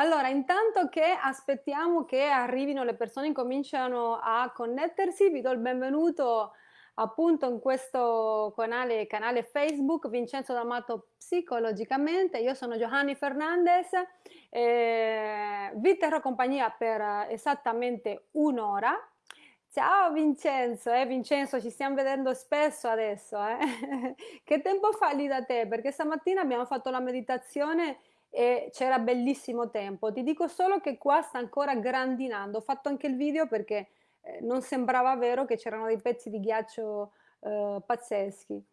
Allora, intanto che aspettiamo che arrivino le persone, incominciano a connettersi, vi do il benvenuto appunto in questo canale, canale Facebook Vincenzo D'Amato Psicologicamente. Io sono Giovanni Fernandez, eh, vi terrò compagnia per esattamente un'ora. Ciao Vincenzo, eh, Vincenzo, ci stiamo vedendo spesso adesso. Eh? che tempo fa lì da te? Perché stamattina abbiamo fatto la meditazione e c'era bellissimo tempo. Ti dico solo che qua sta ancora grandinando. Ho fatto anche il video perché eh, non sembrava vero che c'erano dei pezzi di ghiaccio eh, pazzeschi.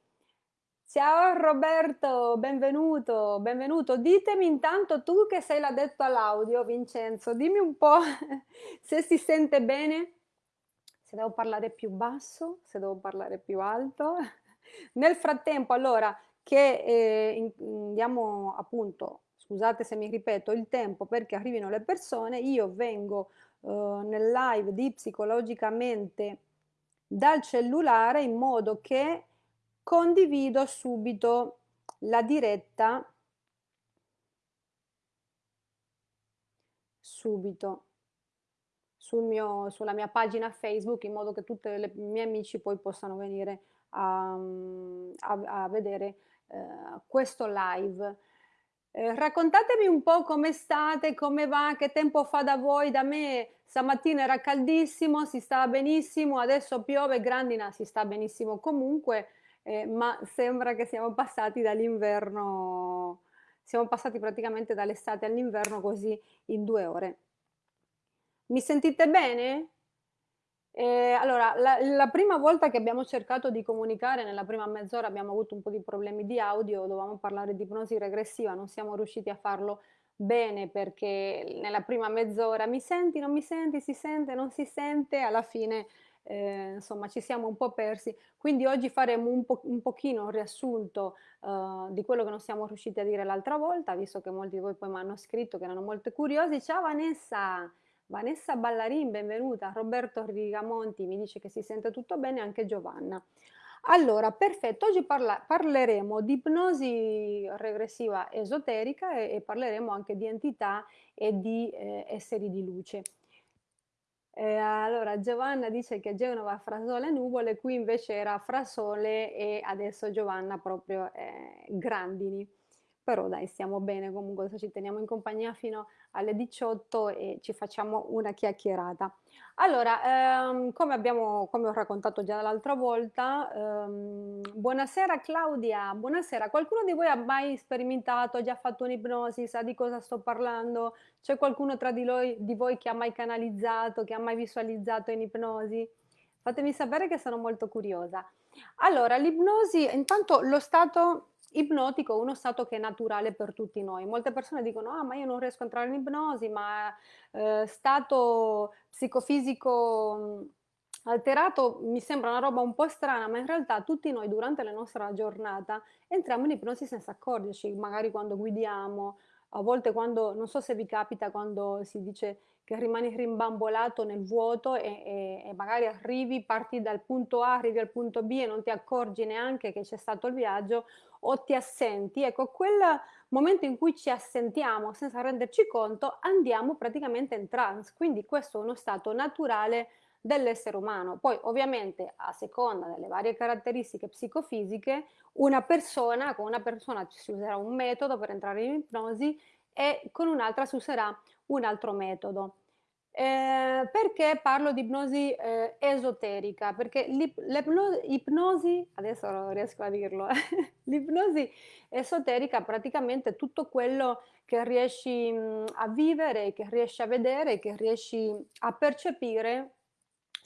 Ciao Roberto, benvenuto, benvenuto. Ditemi intanto tu che sei l'addetto all'audio, Vincenzo, dimmi un po' se si sente bene, se devo parlare più basso, se devo parlare più alto. Nel frattempo, allora, che eh, andiamo appunto scusate se mi ripeto, il tempo perché arrivino le persone, io vengo eh, nel live di psicologicamente dal cellulare in modo che condivido subito la diretta subito sul mio, sulla mia pagina Facebook in modo che tutti i miei amici poi possano venire a, a, a vedere eh, questo live. Eh, raccontatemi un po' come state, come va, che tempo fa da voi, da me stamattina era caldissimo, si stava benissimo, adesso piove, grandina, si sta benissimo comunque, eh, ma sembra che siamo passati dall'inverno, siamo passati praticamente dall'estate all'inverno così in due ore. Mi sentite bene? Eh, allora, la, la, prima volta che abbiamo cercato di comunicare, nella prima mezz'ora abbiamo avuto un po' di problemi di audio, dovevamo parlare di ipnosi regressiva, non siamo riusciti a farlo bene perché nella prima mezz'ora mi senti, non mi senti, si sente, non si sente, alla fine eh, insomma ci siamo un po' persi, quindi oggi faremo un, po un pochino un riassunto uh, di quello che non siamo riusciti a dire l'altra volta, visto che molti di voi poi mi hanno scritto che erano molto curiosi. Ciao Vanessa! Vanessa Ballarin, benvenuta. Roberto Rigamonti mi dice che si sente tutto bene, anche Giovanna. Allora, perfetto, oggi parla parleremo di ipnosi regressiva esoterica e, e, parleremo anche di entità e di eh, esseri di luce. Eh, allora, Giovanna dice che Genova fra sole e nuvole, qui invece era fra sole e adesso Giovanna proprio eh, grandini però dai stiamo bene comunque ci teniamo in compagnia fino alle 18 e ci facciamo una chiacchierata. Allora ehm, come abbiamo come ho raccontato già l'altra volta ehm, buonasera Claudia buonasera. Qualcuno di voi ha mai sperimentato ha già fatto un'ipnosi sa di cosa sto parlando? C'è qualcuno tra di, noi, di voi che ha mai canalizzato che ha mai visualizzato in ipnosi? Fatemi sapere che sono molto curiosa. Allora l'ipnosi intanto lo stato ipnotico è uno stato che è naturale per tutti noi. Molte persone dicono, ah ma io non riesco a entrare in ipnosi, ma eh, stato psicofisico alterato mi sembra una roba un po' strana, ma in realtà tutti noi durante la nostra giornata entriamo in ipnosi senza accorgerci, magari quando guidiamo, a volte quando, non so se vi capita quando si dice che rimani rimbambolato nel vuoto e, e, e, magari arrivi, parti dal punto A, arrivi al punto B e non ti accorgi neanche che c'è stato il viaggio o ti assenti. Ecco, quel momento in cui ci assentiamo senza renderci conto, andiamo praticamente in trance. Quindi questo è uno stato naturale dell'essere umano. Poi ovviamente a seconda delle varie caratteristiche psicofisiche, una persona, con una persona si userà un metodo per entrare in ipnosi e con un'altra si userà un altro metodo. Eh, perché parlo di ipnosi eh, esoterica? Perché l'ipnosi, adesso non riesco a dirlo, l'ipnosi esoterica praticamente tutto quello che riesci mh, a vivere, che riesci a vedere, che riesci a percepire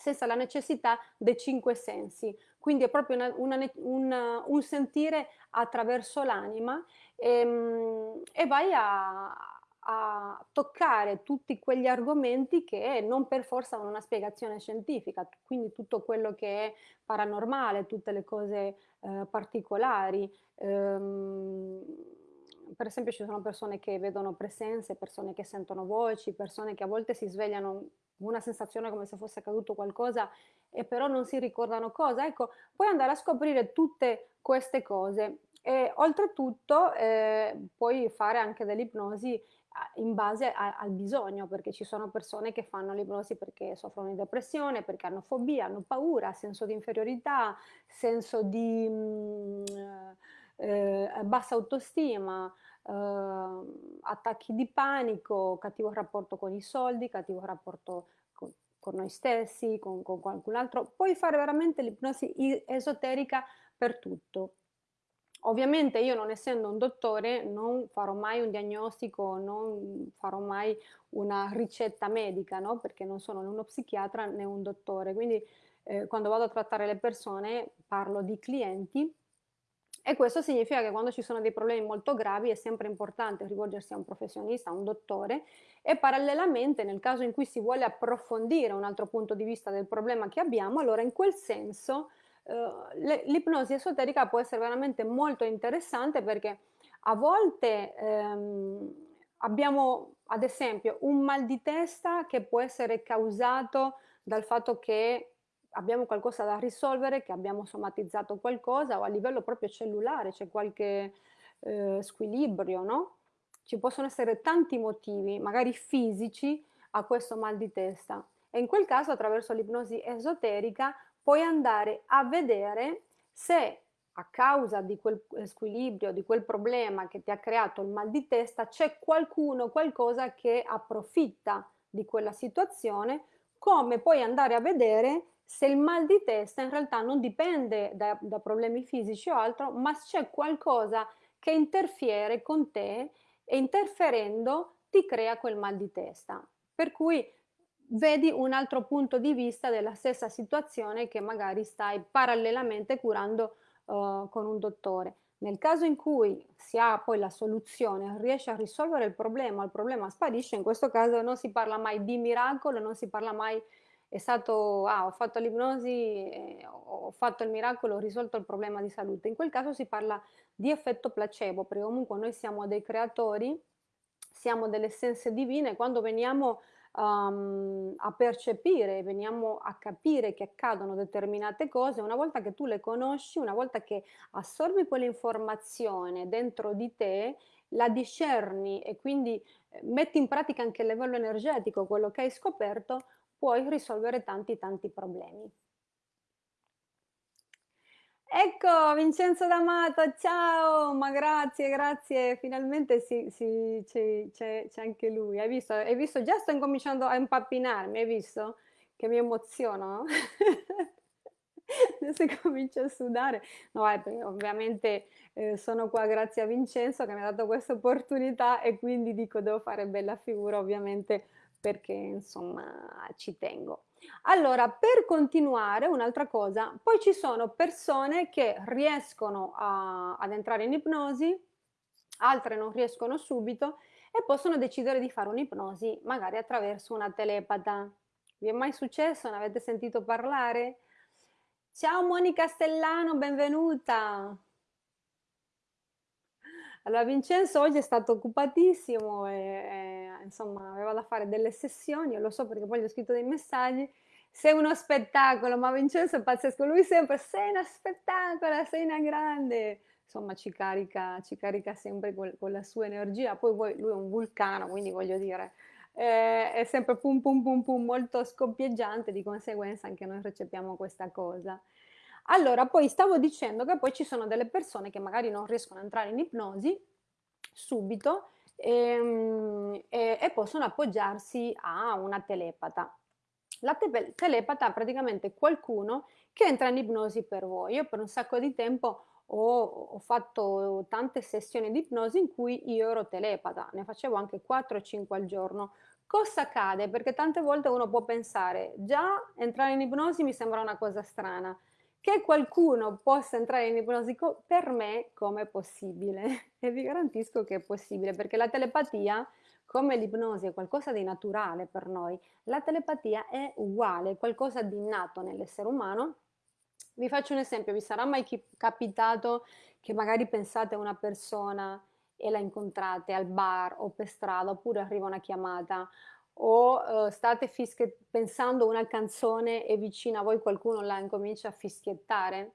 senza la necessità dei cinque sensi. Quindi è proprio una, una, una, un sentire attraverso l'anima e, e vai a, a toccare tutti quegli argomenti che non per forza hanno una spiegazione scientifica, quindi tutto quello che è paranormale, tutte le cose eh, particolari. Ehm, per esempio ci sono persone che vedono presenze, persone che sentono voci, persone che a volte si svegliano una sensazione come se fosse accaduto qualcosa e però non si ricordano cosa. Ecco, puoi andare a scoprire tutte queste cose e oltretutto eh, puoi fare anche dell'ipnosi in base a, al bisogno, perché ci sono persone che fanno l'ipnosi perché soffrono di depressione, perché hanno fobia, hanno paura, senso di inferiorità, senso di mh, mm, eh, bassa autostima, eh, attacchi di panico, cattivo rapporto con i soldi, cattivo rapporto con, con noi stessi, con, con qualcun altro. Puoi fare veramente l'ipnosi esoterica per tutto Ovviamente io non essendo un dottore non farò mai un diagnostico, non farò mai una ricetta medica, no? perché non sono né uno psichiatra né un dottore, quindi eh, quando vado a trattare le persone parlo di clienti e questo significa che quando ci sono dei problemi molto gravi è sempre importante rivolgersi a un professionista, a un dottore e parallelamente nel caso in cui si vuole approfondire un altro punto di vista del problema che abbiamo, allora in quel senso eh, l'ipnosi esoterica può essere veramente molto interessante perché a volte ehm, abbiamo ad esempio un mal di testa che può essere causato dal fatto che abbiamo qualcosa da risolvere, che abbiamo somatizzato qualcosa o a livello proprio cellulare c'è qualche eh, squilibrio, no? Ci possono essere tanti motivi, magari fisici, a questo mal di testa. E in quel caso, attraverso l'ipnosi esoterica, puoi andare a vedere se a causa di quel squilibrio, di quel problema che ti ha creato il mal di testa, c'è qualcuno, qualcosa che approfitta di quella situazione, come puoi andare a vedere se il mal di testa in realtà non dipende da, da problemi fisici o altro, ma c'è qualcosa che interfiere con te e interferendo ti crea quel mal di testa. Per cui vedi un altro punto di vista della stessa situazione che magari stai parallelamente curando uh, con un dottore. Nel caso in cui si ha poi la soluzione, riesce a risolvere il problema, il problema sparisce, in questo caso non si parla mai di miracolo, non si parla mai è stato, ah, ho fatto l'ipnosi, eh, ho fatto il miracolo, ho risolto il problema di salute. In quel caso si parla di effetto placebo, perché comunque noi siamo dei creatori, siamo delle essenze divine, quando veniamo um, a percepire, veniamo a capire che accadono determinate cose, una volta che tu le conosci, una volta che assorbi quell'informazione dentro di te, la discerni e quindi eh, metti in pratica anche a livello energetico quello che hai scoperto, puoi risolvere tanti tanti problemi. Ecco, Vincenzo D'Amato, ciao, ma grazie, grazie, finalmente sì, sì, c'è, anche lui, hai visto? Hai visto? Già sto incominciando a impappinarmi, hai visto? Che mi emoziono? Adesso comincio a sudare. No, ovviamente eh, sono qua grazie a Vincenzo che mi ha dato questa opportunità e quindi dico devo fare bella figura ovviamente perché insomma ci tengo. Allora, per continuare, un'altra cosa, poi ci sono persone che riescono a, ad entrare in ipnosi, altre non riescono subito e possono decidere di fare un'ipnosi magari attraverso una telepata. Vi è mai successo? Ne avete sentito parlare? Ciao Monica Stellano, benvenuta! Allora Vincenzo oggi è stato occupatissimo e, e, insomma aveva da fare delle sessioni, lo so perché poi gli ho scritto dei messaggi, sei uno spettacolo, ma Vincenzo è pazzesco, lui sempre sei una spettacolo, sei una grande, insomma ci carica, ci carica sempre con, con la sua energia, poi, poi, lui è un vulcano, quindi voglio dire, eh, è sempre pum pum pum pum molto scoppieggiante, di conseguenza anche noi recepiamo questa cosa. Allora, poi stavo dicendo che poi ci sono delle persone che magari non riescono a entrare in ipnosi subito e, ehm, e, e possono appoggiarsi a una telepata. La te telepata è praticamente qualcuno che entra in ipnosi per voi. Io per un sacco di tempo ho, ho, fatto tante sessioni di ipnosi in cui io ero telepata, ne facevo anche 4 o 5 al giorno. Cosa accade? Perché tante volte uno può pensare, già entrare in ipnosi mi sembra una cosa strana, che qualcuno possa entrare in ipnosi per me come possibile. E vi garantisco che è possibile perché la telepatia come l'ipnosi è qualcosa di naturale per noi la telepatia è uguale qualcosa di innato nell'essere umano. Vi faccio un esempio vi sarà mai capitato che magari pensate a una persona e la incontrate al bar o per strada oppure arriva una chiamata o uh, state pensando una canzone e vicino a voi qualcuno la incomincia a fischiettare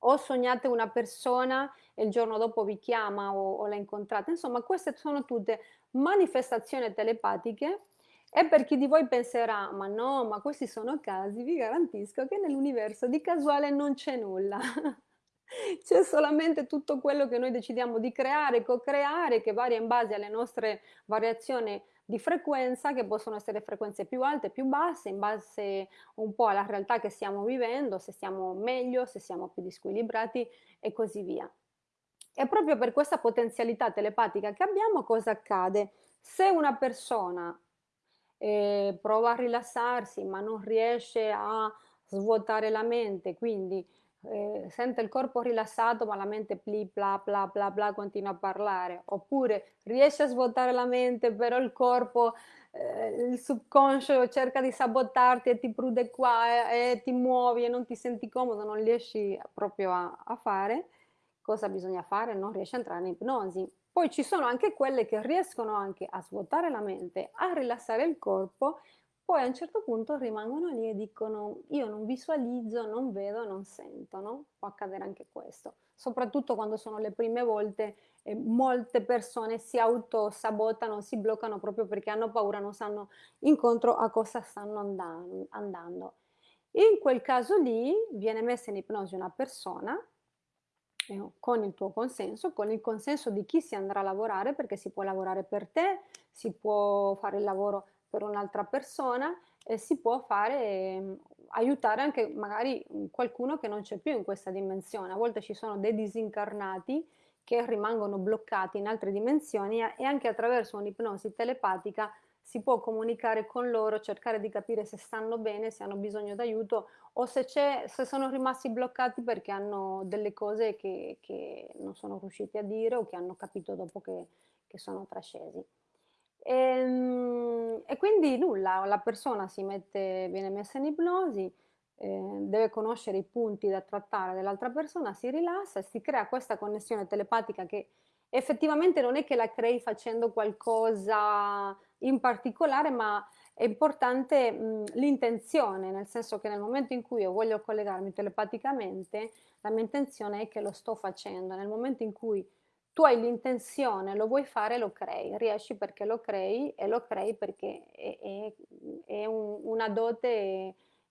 o sognate una persona e il giorno dopo vi chiama o, o la incontrate insomma queste sono tutte manifestazioni telepatiche e per chi di voi penserà, ma no, ma questi sono casi, vi garantisco che nell'universo di casuale non c'è nulla. c'è solamente tutto quello che noi decidiamo di creare, co-creare, che varia in base alle nostre variazioni di frequenza, che possono essere frequenze più alte, più basse, in base un po' alla realtà che stiamo vivendo, se stiamo meglio, se siamo più disquilibrati e così via. E proprio per questa potenzialità telepatica che abbiamo, cosa accade? Se una persona eh, prova a rilassarsi ma non riesce a svuotare la mente, quindi eh, sente il corpo rilassato ma la mente pli bla bla bla bla continua a parlare, oppure riesce a svuotare la mente però il corpo, eh, il subconscio cerca di sabotarti e ti prude qua e, e, ti muovi e non ti senti comodo, non riesci proprio a, a fare, cosa bisogna fare? Non riesci a entrare in ipnosi. Poi ci sono anche quelle che riescono anche a svuotare la mente, a rilassare il corpo poi a un certo punto rimangono lì e dicono io non visualizzo, non vedo, non sento, no? Può accadere anche questo, soprattutto quando sono le prime volte e molte persone si autosabotano, si bloccano proprio perché hanno paura, non sanno incontro a cosa stanno andando. In quel caso lì viene messa in ipnosi una persona eh, con il tuo consenso, con il consenso di chi si andrà a lavorare, perché si può lavorare per te, si può fare il lavoro per un'altra persona e si può fare, mm, aiutare anche magari qualcuno che non c'è più in questa dimensione. A volte ci sono dei disincarnati che rimangono bloccati in altre dimensioni e anche attraverso un'ipnosi telepatica si può comunicare con loro, cercare di capire se stanno bene, se hanno bisogno d'aiuto o se, se, sono rimasti bloccati perché hanno delle cose che, che, non sono riusciti a dire o che hanno capito dopo che, che sono trascesi. E, ehm, e, quindi nulla, la persona si mette, viene messa in ipnosi, eh, deve conoscere i punti da trattare dell'altra persona, si rilassa e si crea questa connessione telepatica che effettivamente non è che la crei facendo qualcosa in particolare, ma è importante l'intenzione, nel senso che nel momento in cui io voglio collegarmi telepaticamente, la mia intenzione è che lo sto facendo. Nel momento in cui tu hai l'intenzione, lo vuoi fare, lo crei, riesci perché lo crei e lo crei perché è, è, è un, una dote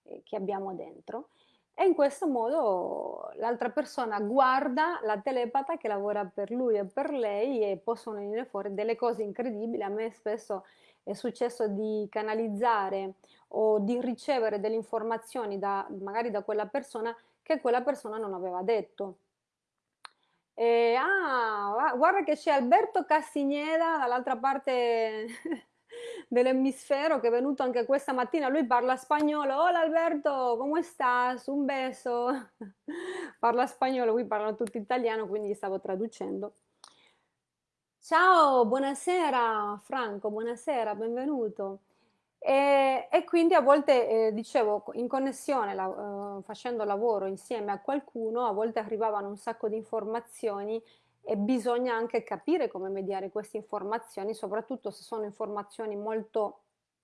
eh, che abbiamo dentro. E in questo modo l'altra persona guarda la telepata che lavora per lui e per lei e possono venire fuori delle cose incredibili. A me spesso è successo di canalizzare o di ricevere delle informazioni da, magari da quella persona che quella persona non aveva detto e, ah, guarda che c'è Alberto Castigneda dall'altra parte dell'emisfero che è venuto anche questa mattina, lui parla spagnolo, hola Alberto, come estás? Un beso. parla spagnolo, qui parlano tutti italiano, quindi stavo traducendo. Ciao, buonasera Franco, buonasera, benvenuto. E, e quindi a volte, eh, dicevo, in connessione, la, eh, facendo lavoro insieme a qualcuno, a volte arrivavano un sacco di informazioni e bisogna anche capire come mediare queste informazioni, soprattutto se sono informazioni molto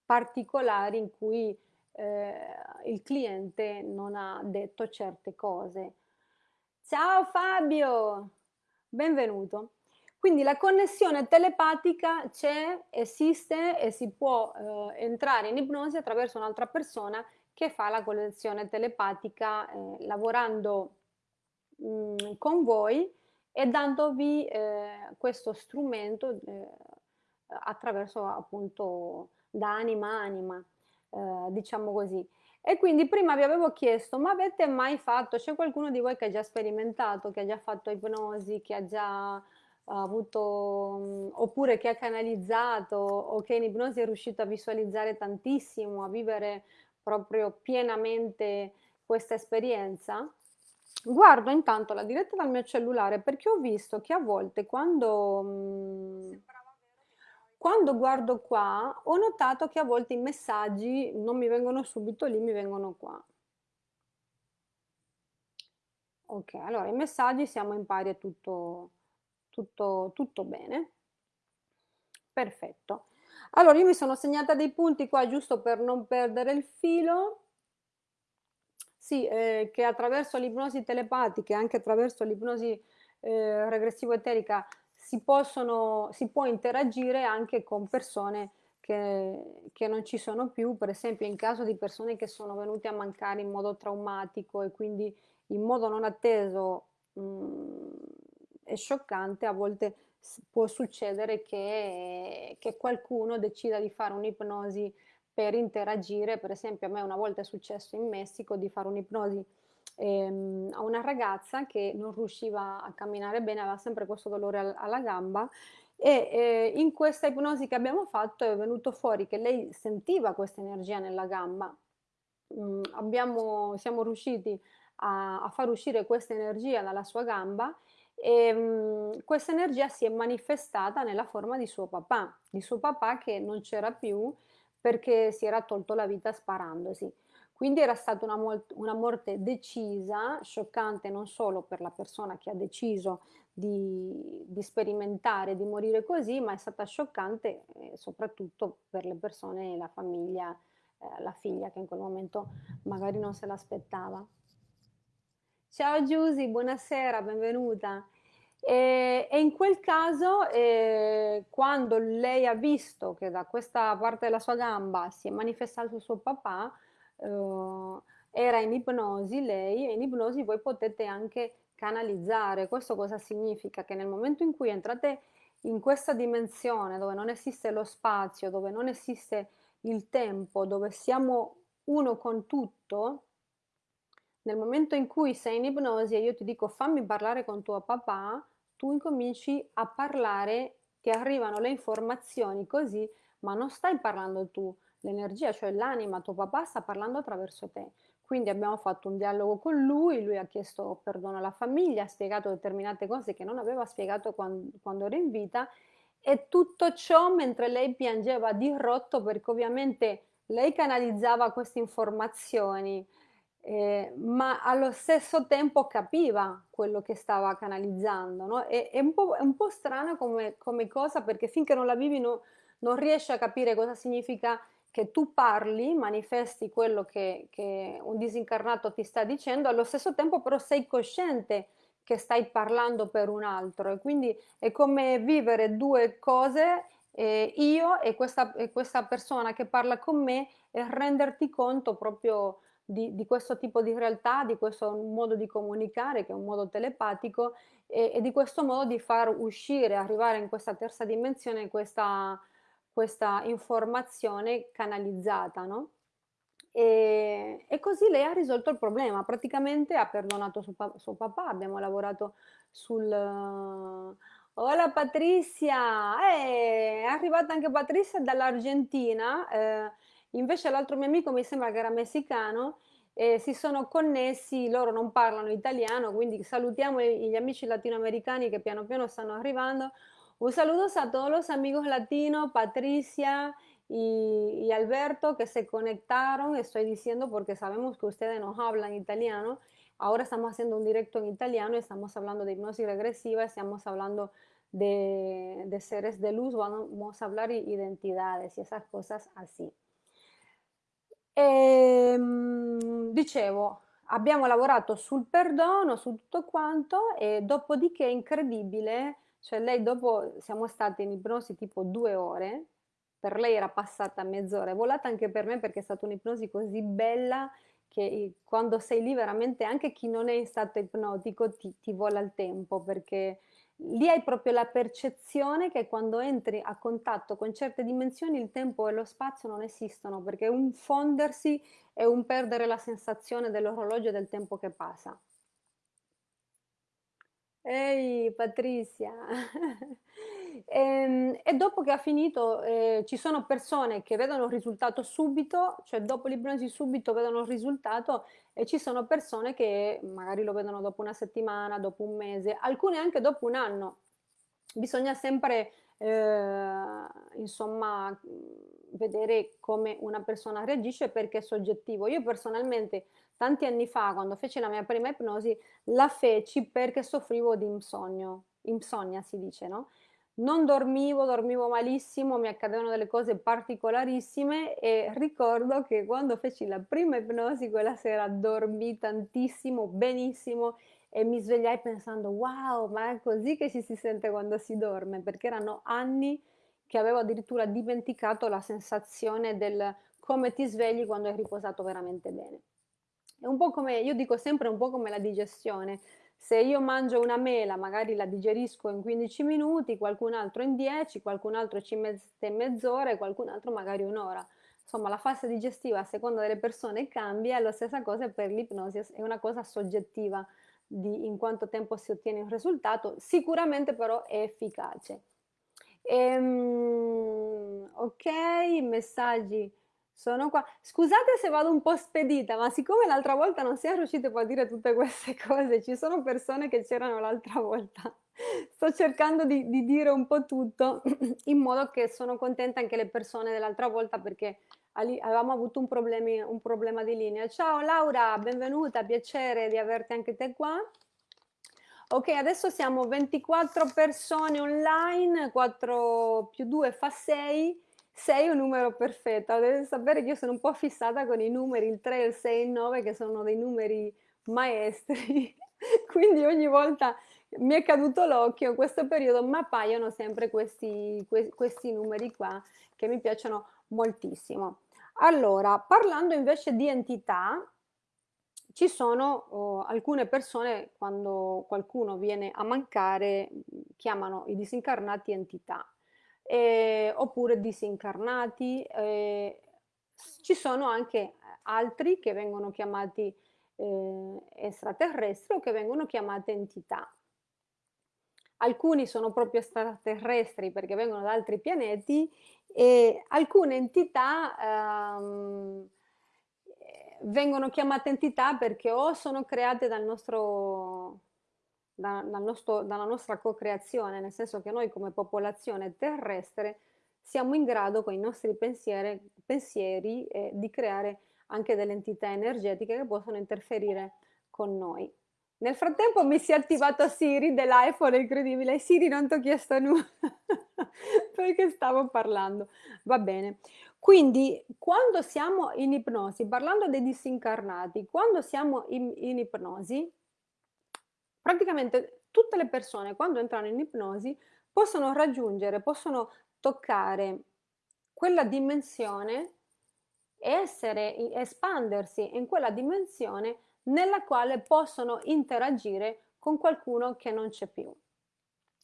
particolari in cui eh, il cliente non ha detto certe cose. Ciao Fabio, benvenuto. Quindi la connessione telepatica c'è, esiste e si può eh, entrare in ipnosi attraverso un'altra persona che fa la connessione telepatica eh, lavorando mh, mm, con voi e dandovi eh, questo strumento eh, attraverso appunto da anima a anima, eh, diciamo così. E quindi prima vi avevo chiesto, ma avete mai fatto, c'è qualcuno di voi che ha già sperimentato, che ha già fatto ipnosi, che ha già avuto, oppure che ha canalizzato o che in ipnosi è riuscito a visualizzare tantissimo, a vivere proprio pienamente questa esperienza? Guardo intanto la diretta dal mio cellulare perché ho visto che a volte quando, quando guardo qua ho notato che a volte i messaggi non mi vengono subito lì, mi vengono qua. Ok, allora i messaggi siamo in pari a tutto, tutto, tutto bene. Perfetto. Allora, io mi sono segnata dei punti qua giusto per non perdere il filo. Sì, eh, che attraverso l'ipnosi telepatica anche attraverso l'ipnosi eh, regressivo-eterica si, possono, si può interagire anche con persone che, che, non ci sono più, per esempio in caso di persone che sono venute a mancare in modo traumatico e quindi in modo non atteso mh, mm, è scioccante, a volte può succedere che, che qualcuno decida di fare un'ipnosi per interagire, per esempio a me una volta è successo in Messico di fare un'ipnosi ehm, a una ragazza che non riusciva a camminare bene, aveva sempre questo dolore al, alla gamba e eh, in questa ipnosi che abbiamo fatto è venuto fuori che lei sentiva questa energia nella gamba. Mm, abbiamo, siamo riusciti a, a far uscire questa energia dalla sua gamba e mh, questa energia si è manifestata nella forma di suo papà, di suo papà che non c'era più perché si era tolto la vita sparandosi. Quindi era stata una, una, morte decisa, scioccante non solo per la persona che ha deciso di, di sperimentare, di morire così, ma è stata scioccante eh, soprattutto per le persone, la famiglia, eh, la figlia che in quel momento magari non se l'aspettava. Ciao Giusy, buonasera, benvenuta. E, e, in quel caso, eh, quando lei ha visto che da questa parte della sua gamba si è manifestato suo papà, eh, era in ipnosi lei, e in ipnosi voi potete anche canalizzare. Questo cosa significa? Che nel momento in cui entrate in questa dimensione dove non esiste lo spazio, dove non esiste il tempo, dove siamo uno con tutto, nel momento in cui sei in ipnosi e io ti dico fammi parlare con tuo papà, tu incominci a parlare, ti arrivano le informazioni così, ma non stai parlando tu, l'energia, cioè l'anima, tuo papà sta parlando attraverso te. Quindi abbiamo fatto un dialogo con lui, lui ha chiesto perdono alla famiglia, ha spiegato determinate cose che non aveva spiegato quando, quando era in vita e tutto ciò mentre lei piangeva di rotto perché ovviamente lei canalizzava queste informazioni eh, ma allo stesso tempo capiva quello che stava canalizzando. No? E, è, un è, un po', strana come, come, cosa perché finché non la vivi no, non riesci a capire cosa significa che tu parli, manifesti quello che, che un disincarnato ti sta dicendo, allo stesso tempo però sei cosciente che stai parlando per un altro e quindi è come vivere due cose eh, io e questa, e questa persona che parla con me e renderti conto proprio di, di, questo tipo di realtà, di questo modo di comunicare che è un modo telepatico e, e di questo modo di far uscire, arrivare in questa terza dimensione questa, questa informazione canalizzata, no? E, e, così lei ha risolto il problema, praticamente ha perdonato suo, suo papà, abbiamo lavorato sul... Hola Patrizia, eh, è arrivata anche Patrizia dall'Argentina, eh, Invece l'altro mio amico mi sembra che era messicano e si sono connessi, loro non parlano italiano, quindi salutiamo gli amici latinoamericani che piano piano stanno arrivando. Un saludo a todos los amigos latinos, Patricia y, y, Alberto que se conectaron, estoy diciendo porque sabemos que ustedes nos hablan italiano. Ahora estamos haciendo un directo en italiano, estamos hablando de hipnosis regresiva, estamos hablando de, de seres de luz, vamos a hablar de identidades y esas cosas así. E, ehm, dicevo, abbiamo lavorato sul perdono, su tutto quanto e dopodiché incredibile, cioè lei dopo siamo stati in ipnosi tipo due ore, per lei era passata mezz'ora, è volata anche per me perché è stata un'ipnosi così bella che quando sei lì veramente anche chi non è in stato ipnotico ti, ti vola il tempo perché lì hai proprio la percezione che quando entri a contatto con certe dimensioni il tempo e lo spazio non esistono, perché un fondersi è un perdere la sensazione dell'orologio e del tempo che passa. Ehi Patrizia! e, ehm, e, dopo che ha finito eh, ci sono persone che vedono il risultato subito, cioè dopo l'ipnosi subito vedono il risultato e ci sono persone che magari lo vedono dopo una settimana, dopo un mese, alcune anche dopo un anno. Bisogna sempre eh, insomma vedere come una persona reagisce perché è soggettivo. Io personalmente tanti anni fa, quando feci la mia prima ipnosi, la feci perché soffrivo di insonno, insonnia si dice, no? Non dormivo, dormivo malissimo, mi accadevano delle cose particolarissime e ricordo che quando feci la prima ipnosi quella sera dormì tantissimo, benissimo e mi svegliai pensando wow, ma è così che ci si sente quando si dorme, perché erano anni che avevo addirittura dimenticato la sensazione del come ti svegli quando hai riposato veramente bene. È un po' come, io dico sempre un po' come la digestione. Se io mangio una mela, magari la digerisco in 15 minuti, qualcun altro in 10, qualcun altro ci mette mezz'ora e qualcun altro magari un'ora. Insomma, la fase digestiva a seconda delle persone cambia e la stessa cosa per l'ipnosi, è una cosa soggettiva di in quanto tempo si ottiene un risultato, sicuramente però è efficace. Ehm, ok, messaggi sono qua. Scusate se vado un po' spedita, ma siccome l'altra volta non siamo riusciti a dire tutte queste cose, ci sono persone che c'erano l'altra volta. Sto cercando di, di dire un po' tutto in modo che sono contenta anche le persone dell'altra volta perché avevamo avuto un, problemi, un problema di linea. Ciao Laura, benvenuta, piacere di averti anche te qua. Ok, adesso siamo 24 persone online, 4 più 2 fa 6, 6 è un numero perfetto. Dovete sapere che io sono un po' fissata con i numeri, il 3, il 6 il 9, che sono dei numeri maestri. Quindi ogni volta mi è caduto l'occhio in questo periodo, ma appaiono sempre questi, questi numeri qua che mi piacciono moltissimo. Allora, parlando invece di entità, ci sono oh, alcune persone, quando qualcuno viene a mancare, chiamano i disincarnati entità, eh, oppure disincarnati. Eh, ci sono anche altri che vengono chiamati eh, extraterrestri o che vengono chiamate entità. Alcuni sono proprio extraterrestri perché vengono da altri pianeti e alcune entità ehm, vengono chiamate entità perché o sono create dal nostro, da, dal nostro, dalla nostra co-creazione, nel senso che noi come popolazione terrestre siamo in grado con i nostri pensieri, pensieri eh, di creare anche delle entità energetiche che possono interferire con noi. Nel frattempo mi si è attivato Siri dell'iPhone, incredibile. Siri non ti ho chiesto nulla perché stavo parlando. Va bene. Quindi quando siamo in ipnosi, parlando dei disincarnati, quando siamo in, in ipnosi, praticamente tutte le persone quando entrano in ipnosi possono raggiungere, possono toccare quella dimensione e essere, espandersi in quella dimensione nella quale possono interagire con qualcuno che non c'è più.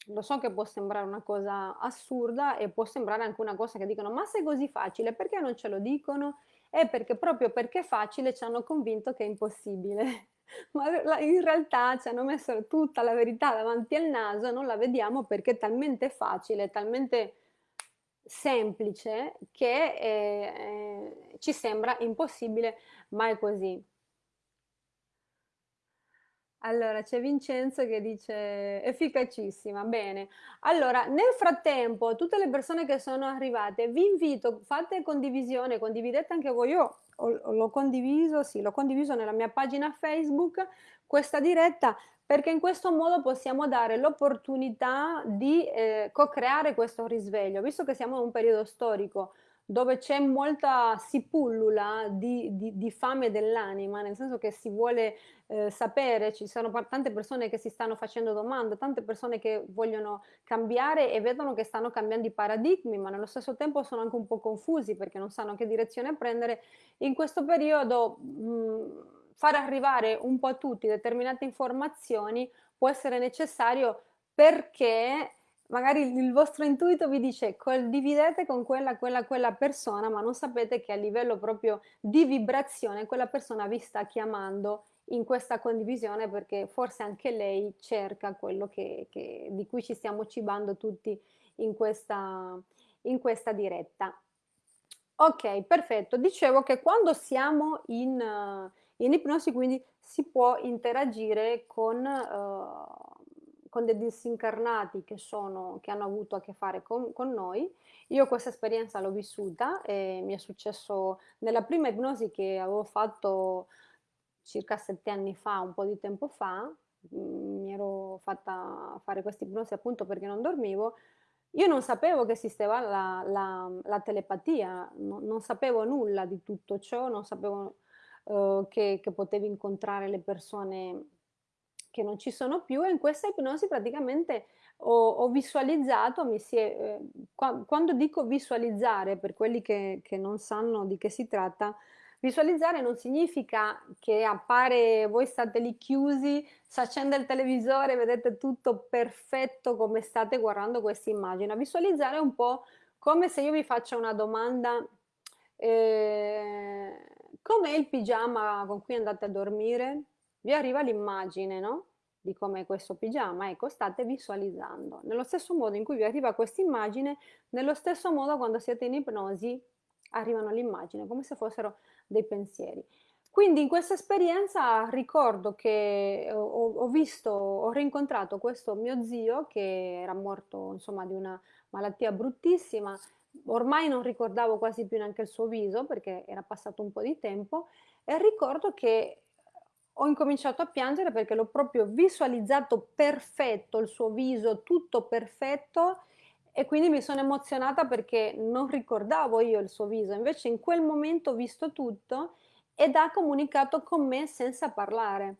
Lo so che può sembrare una cosa assurda e può sembrare anche una cosa che dicono ma se è così facile perché non ce lo dicono? È perché proprio perché è facile ci hanno convinto che è impossibile. ma in realtà ci hanno messo tutta la verità davanti al naso non la vediamo perché è talmente facile, talmente semplice che eh, eh, ci sembra impossibile, ma è così. Allora, c'è Vincenzo che dice efficacissima, bene. Allora, nel frattempo, tutte le persone che sono arrivate, vi invito, fate condivisione, condividete anche voi. Io l'ho condiviso, sì, l'ho condiviso nella mia pagina Facebook, questa diretta, perché in questo modo possiamo dare l'opportunità di eh, co-creare questo risveglio, visto che siamo in un periodo storico dove c'è molta, si pullula di, di, di fame dell'anima, nel senso che si vuole eh, sapere, ci sono tante persone che si stanno facendo domande, tante persone che vogliono cambiare e vedono che stanno cambiando i paradigmi, ma nello stesso tempo sono anche un po' confusi perché non sanno che direzione prendere. In questo periodo mh, far arrivare un po' a tutti determinate informazioni può essere necessario perché magari il vostro intuito vi dice condividete con quella, quella, quella persona, ma non sapete che a livello proprio di vibrazione quella persona vi sta chiamando in questa condivisione perché forse anche lei cerca quello che, che, di cui ci stiamo cibando tutti in questa, in questa diretta. Ok, perfetto. Dicevo che quando siamo in, uh, in ipnosi quindi si può interagire con... Uh, con dei disincarnati che, sono, che hanno avuto a che fare con, con noi. Io questa esperienza l'ho vissuta e mi è successo nella prima ipnosi che avevo fatto circa sette anni fa, un po' di tempo fa, mm, mi ero fatta fare questa ipnosi appunto perché non dormivo, io non sapevo che esisteva la, la, la telepatia, no, non sapevo nulla di tutto ciò, non sapevo uh, che, che potevi incontrare le persone che non ci sono più e in questa ipnosi praticamente ho, ho visualizzato, è, eh, qua, quando dico visualizzare, per quelli che, che non sanno di che si tratta, Visualizzare non significa che appare, voi state lì chiusi, si accende il televisore, vedete tutto perfetto come state guardando questa immagine. Visualizzare è un po' come se io vi faccio una domanda, eh, com'è il pigiama con cui andate a dormire? Vi arriva l'immagine, no? Di com'è questo pigiama, ecco, state visualizzando. Nello stesso modo in cui vi arriva questa immagine, nello stesso modo quando siete in ipnosi arrivano l'immagine, come se fossero dei pensieri. Quindi in questa esperienza ricordo che ho, ho, visto, ho rincontrato questo mio zio che era morto insomma di una malattia bruttissima, ormai non ricordavo quasi più neanche il suo viso perché era passato un po' di tempo e ricordo che ho incominciato a piangere perché l'ho proprio visualizzato perfetto, il suo viso tutto perfetto e quindi mi sono emozionata perché non ricordavo io il suo viso, invece in quel momento ho visto tutto ed ha comunicato con me senza parlare.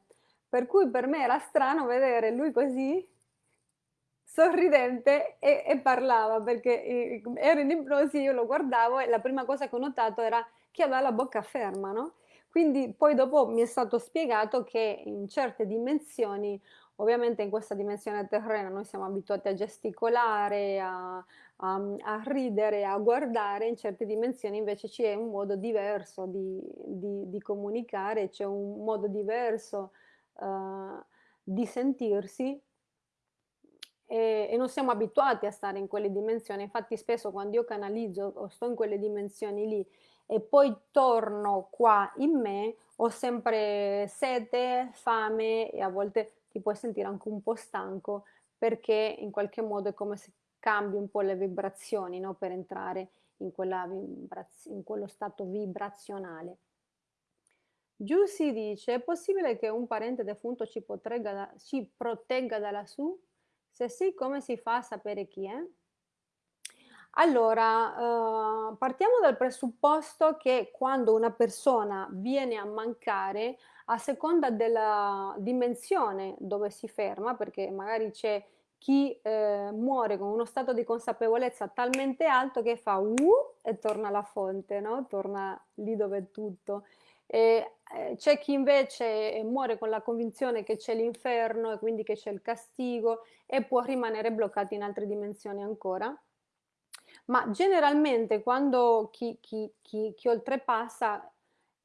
Per cui per me era strano vedere lui così, sorridente e, e parlava perché eh, ero in ipnosi, io lo guardavo e la prima cosa che ho notato era che aveva la bocca ferma, no? Quindi poi dopo mi è stato spiegato che in certe dimensioni Ovviamente in questa dimensione terrena noi siamo abituati a gesticolare, a, a, a ridere, a guardare, in certe dimensioni invece c'è un modo diverso di, di, di comunicare, c'è un modo diverso uh, di sentirsi e, e, non siamo abituati a stare in quelle dimensioni, infatti spesso quando io canalizzo o sto in quelle dimensioni lì e poi torno qua in me, ho sempre sete, fame e a volte ti puoi sentire anche un po' stanco perché in qualche modo è come se cambi un po' le vibrazioni no? per entrare in, in quello stato vibrazionale. Giù si dice, è possibile che un parente defunto ci, da, ci protegga da lassù? Se sì, come si fa a sapere chi è? Allora, eh, partiamo dal presupposto che quando una persona viene a mancare, a seconda della dimensione dove si ferma, perché magari c'è chi eh, muore con uno stato di consapevolezza talmente alto che fa uh e torna alla fonte, no? torna lì dove è tutto. Eh, c'è chi invece muore con la convinzione che c'è l'inferno e quindi che c'è il castigo e può rimanere bloccato in altre dimensioni ancora. Ma generalmente quando chi, chi, chi, chi oltrepassa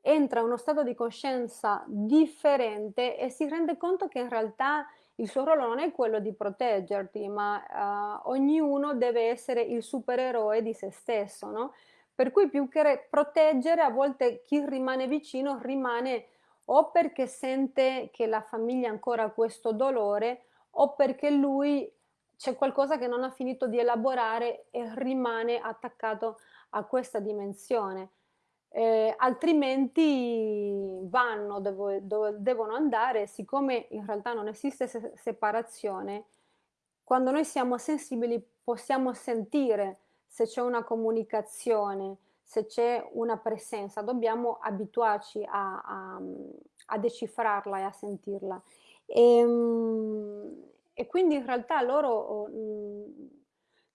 entra in uno stato di coscienza differente e si rende conto che in realtà il suo ruolo non è quello di proteggerti, ma uh, ognuno deve essere il supereroe di se stesso, no? Per cui più che proteggere, a volte chi rimane vicino rimane o perché sente che la famiglia ha ancora questo dolore o perché lui c'è qualcosa che non ha finito di elaborare e rimane attaccato a questa dimensione eh, altrimenti vanno dove, dove, devono andare, siccome in realtà non esiste se separazione, quando noi siamo sensibili possiamo sentire se c'è una comunicazione, se c'è una presenza, dobbiamo abituarci a, a, a decifrarla e a sentirla. E, ehm, e, quindi in realtà loro...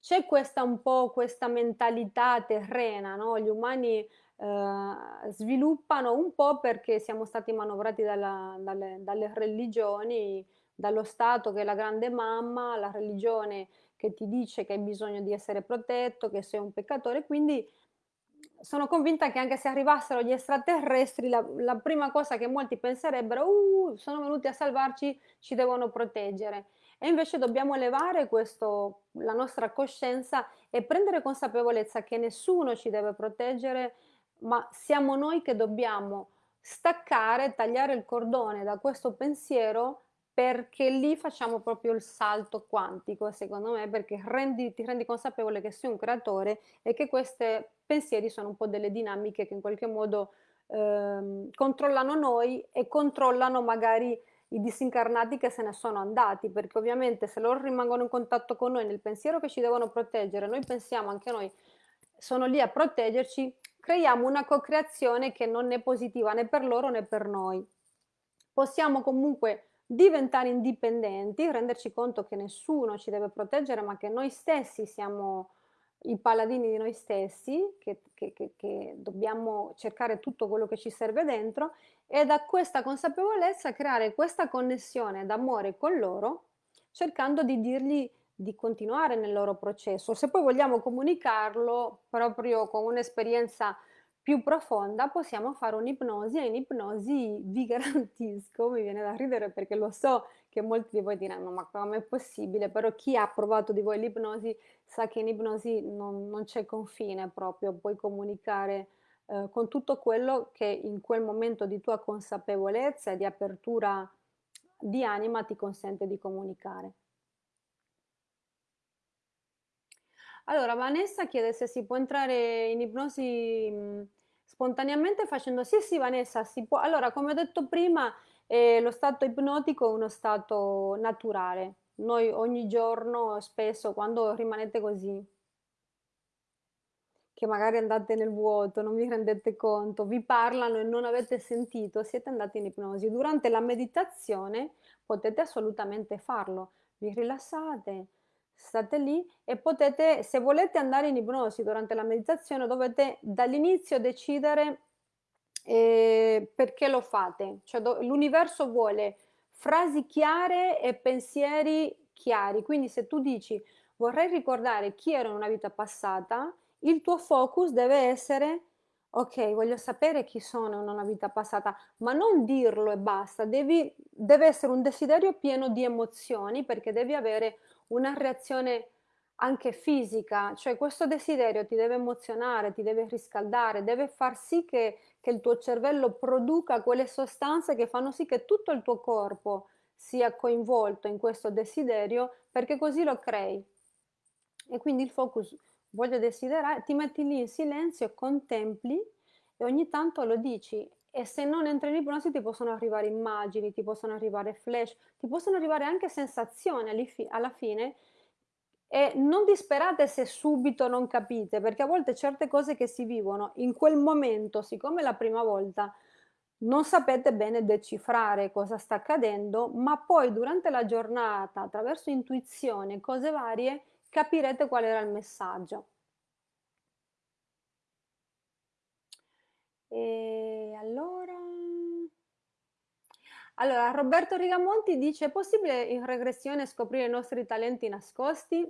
C'è questa un po' questa mentalità terrena, no? Gli umani eh, sviluppano un po' perché siamo stati manovrati dalla, dalle, dalle religioni, dallo Stato che è la grande mamma, la religione che ti dice che hai bisogno di essere protetto, che sei un peccatore, quindi sono convinta che anche se arrivassero gli extraterrestri, la, la prima cosa che molti penserebbero, uh, sono venuti a salvarci, ci devono proteggere. E invece dobbiamo elevare questo, la nostra coscienza e prendere consapevolezza che nessuno ci deve proteggere, ma siamo noi che dobbiamo staccare, tagliare il cordone da questo pensiero perché lì facciamo proprio il salto quantico, secondo me, perché rendi, ti rendi consapevole che sei un creatore e che questi pensieri sono un po' delle dinamiche che in qualche modo ehm, controllano noi e controllano magari i disincarnati che se ne sono andati, perché ovviamente se loro rimangono in contatto con noi nel pensiero che ci devono proteggere, noi pensiamo anche noi sono lì a proteggerci, creiamo una co-creazione che non è positiva né per loro né per noi. Possiamo comunque diventare indipendenti, renderci conto che nessuno ci deve proteggere, ma che noi stessi siamo i paladini di noi stessi, che, che, che, che dobbiamo cercare tutto quello che ci serve dentro e da questa consapevolezza creare questa connessione d'amore con loro, cercando di dirgli di continuare nel loro processo. Se poi vogliamo comunicarlo proprio con un'esperienza più profonda possiamo fare un'ipnosi e in ipnosi vi garantisco, mi viene da ridere perché lo so che molti di voi diranno ma come è possibile, però chi ha provato di voi l'ipnosi sa che in ipnosi non, non c'è confine proprio, puoi comunicare eh, con tutto quello che in quel momento di tua consapevolezza e di apertura di anima ti consente di comunicare. Allora, Vanessa chiede se si può entrare in ipnosi spontaneamente facendo sì, sì, Vanessa, si può. Allora, come ho detto prima, eh, lo stato ipnotico è uno stato naturale. Noi ogni giorno, spesso, quando rimanete così, che magari andate nel vuoto, non vi rendete conto, vi parlano e non avete sentito, siete andati in ipnosi. Durante la meditazione potete assolutamente farlo. Vi rilassate, state lì e potete, se volete andare in ipnosi durante la meditazione, dovete dall'inizio decidere eh, perché lo fate. Cioè, l'universo vuole frasi chiare e pensieri chiari. Quindi se tu dici vorrei ricordare chi ero in una vita passata, il tuo focus deve essere ok, voglio sapere chi sono in una vita passata, ma non dirlo e basta, devi, deve essere un desiderio pieno di emozioni perché devi avere una reazione anche fisica, cioè questo desiderio ti deve emozionare, ti deve riscaldare, deve far sì che, che il tuo cervello produca quelle sostanze che fanno sì che tutto il tuo corpo sia coinvolto in questo desiderio perché così lo crei. E quindi il focus, voglio desiderare, ti metti lì in silenzio, contempli e ogni tanto lo dici e se non entri in ipnosi ti possono arrivare immagini, ti possono arrivare flash, ti possono arrivare anche sensazioni alla fine e non disperate se subito non capite, perché a volte certe cose che si vivono in quel momento, siccome è la prima volta, non sapete bene decifrare cosa sta accadendo, ma poi durante la giornata, attraverso intuizione, cose varie, capirete qual era il messaggio. E allora... Allora, Roberto Rigamonti dice, è possibile in regressione scoprire i nostri talenti nascosti?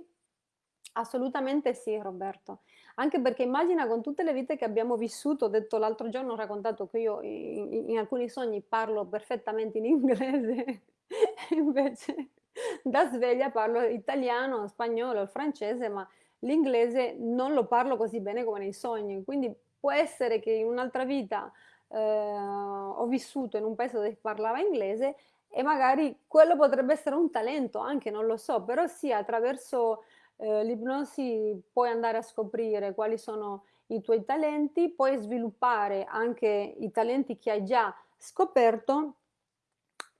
Assolutamente sì, Roberto. Anche perché immagina con tutte le vite che abbiamo vissuto, ho detto l'altro giorno, ho raccontato che io in, in alcuni sogni parlo perfettamente in inglese, invece da sveglia parlo italiano, spagnolo, francese, ma l'inglese non lo parlo così bene come nei sogni, quindi può essere che in un'altra vita eh, ho vissuto in un paese dove parlava inglese e magari quello potrebbe essere un talento anche, non lo so, però sì, attraverso eh, l'ipnosi puoi andare a scoprire quali sono i tuoi talenti, puoi sviluppare anche i talenti che hai già scoperto,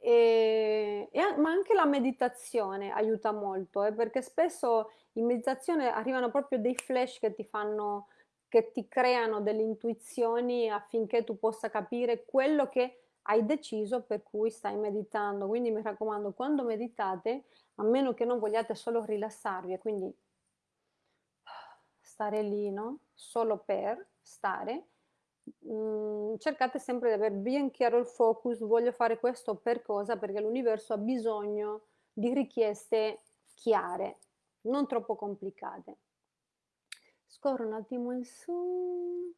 e, e, ma anche la meditazione aiuta molto, eh, perché spesso in meditazione arrivano proprio dei flash che ti fanno che ti creano delle intuizioni affinché tu possa capire quello che hai deciso per cui stai meditando. Quindi mi raccomando, quando meditate, a meno che non vogliate solo rilassarvi quindi stare lì, no? Solo per stare, mh, mm, cercate sempre di avere ben chiaro il focus, voglio fare questo per cosa? Perché l'universo ha bisogno di richieste chiare, non troppo complicate. Scorro un attimo in su,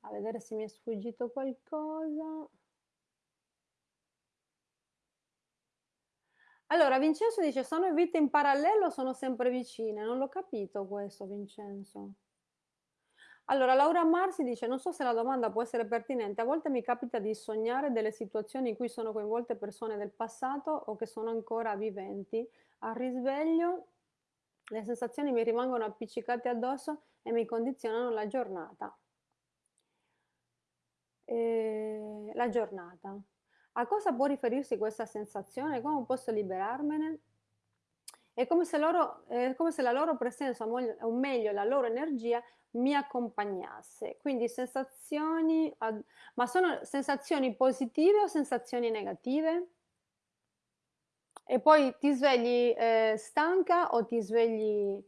a vedere se mi è sfuggito qualcosa. Allora, Vincenzo dice, sono vite in parallelo sono sempre vicine? Non l'ho capito questo, Vincenzo. Allora, Laura Marsi dice, non so se la domanda può essere pertinente, a volte mi capita di sognare delle situazioni in cui sono coinvolte persone del passato o che sono ancora viventi. Al risveglio le sensazioni mi rimangono appiccicate addosso e mi condizionano la giornata. E la giornata. A cosa può riferirsi questa sensazione? Come posso liberarmene? È come se, loro, è come se la loro presenza, o meglio la loro energia, mi accompagnasse. Quindi sensazioni, ma sono sensazioni positive o sensazioni negative? E poi ti svegli eh, stanca o ti svegli...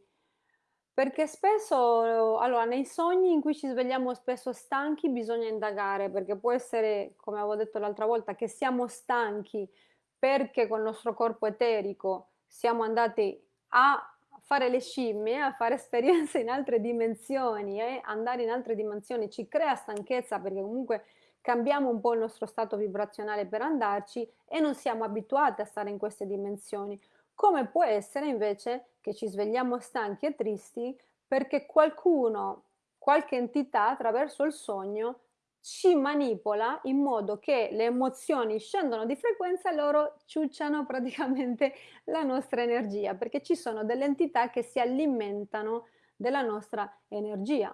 Perché spesso, allora, nei sogni in cui ci svegliamo spesso stanchi bisogna indagare, perché può essere, come avevo detto l'altra volta, che siamo stanchi perché col nostro corpo eterico siamo andati a fare le scimmie, a fare esperienze in altre dimensioni eh? andare in altre dimensioni ci crea stanchezza perché comunque cambiamo un po' il nostro stato vibrazionale per andarci e non siamo abituati a stare in queste dimensioni. Come può essere invece che ci svegliamo stanchi e tristi perché qualcuno, qualche entità attraverso il sogno ci manipola in modo che le emozioni scendono di frequenza e loro ciucciano praticamente la nostra energia, perché ci sono delle entità che si alimentano della nostra energia.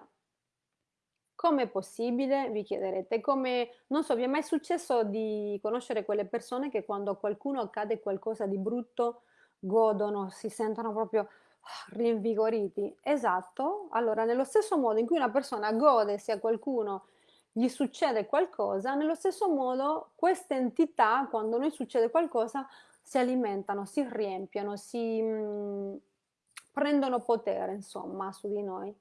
Come è possibile? Vi chiederete. Come, non so, vi è mai successo di conoscere quelle persone che quando a qualcuno accade qualcosa di brutto godono, si sentono proprio ah, rinvigoriti? Esatto. Allora, nello stesso modo in cui una persona gode se a qualcuno gli succede qualcosa, nello stesso modo queste entità, quando noi succede qualcosa, si alimentano, si riempiono, si mh, mm, prendono potere, insomma, su di noi.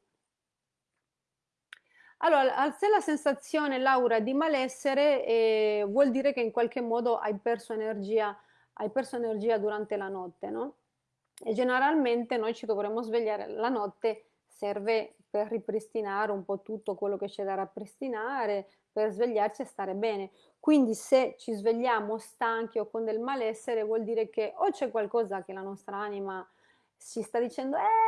Allora, se la sensazione, Laura, di malessere eh, vuol dire che in qualche modo hai perso energia, hai perso energia durante la notte, no? E generalmente noi ci dovremmo svegliare la notte, serve per ripristinare un po' tutto quello che c'è da ripristinare, per svegliarci e stare bene. Quindi se ci svegliamo stanchi o con del malessere vuol dire che o c'è qualcosa che la nostra anima ci sta dicendo eh,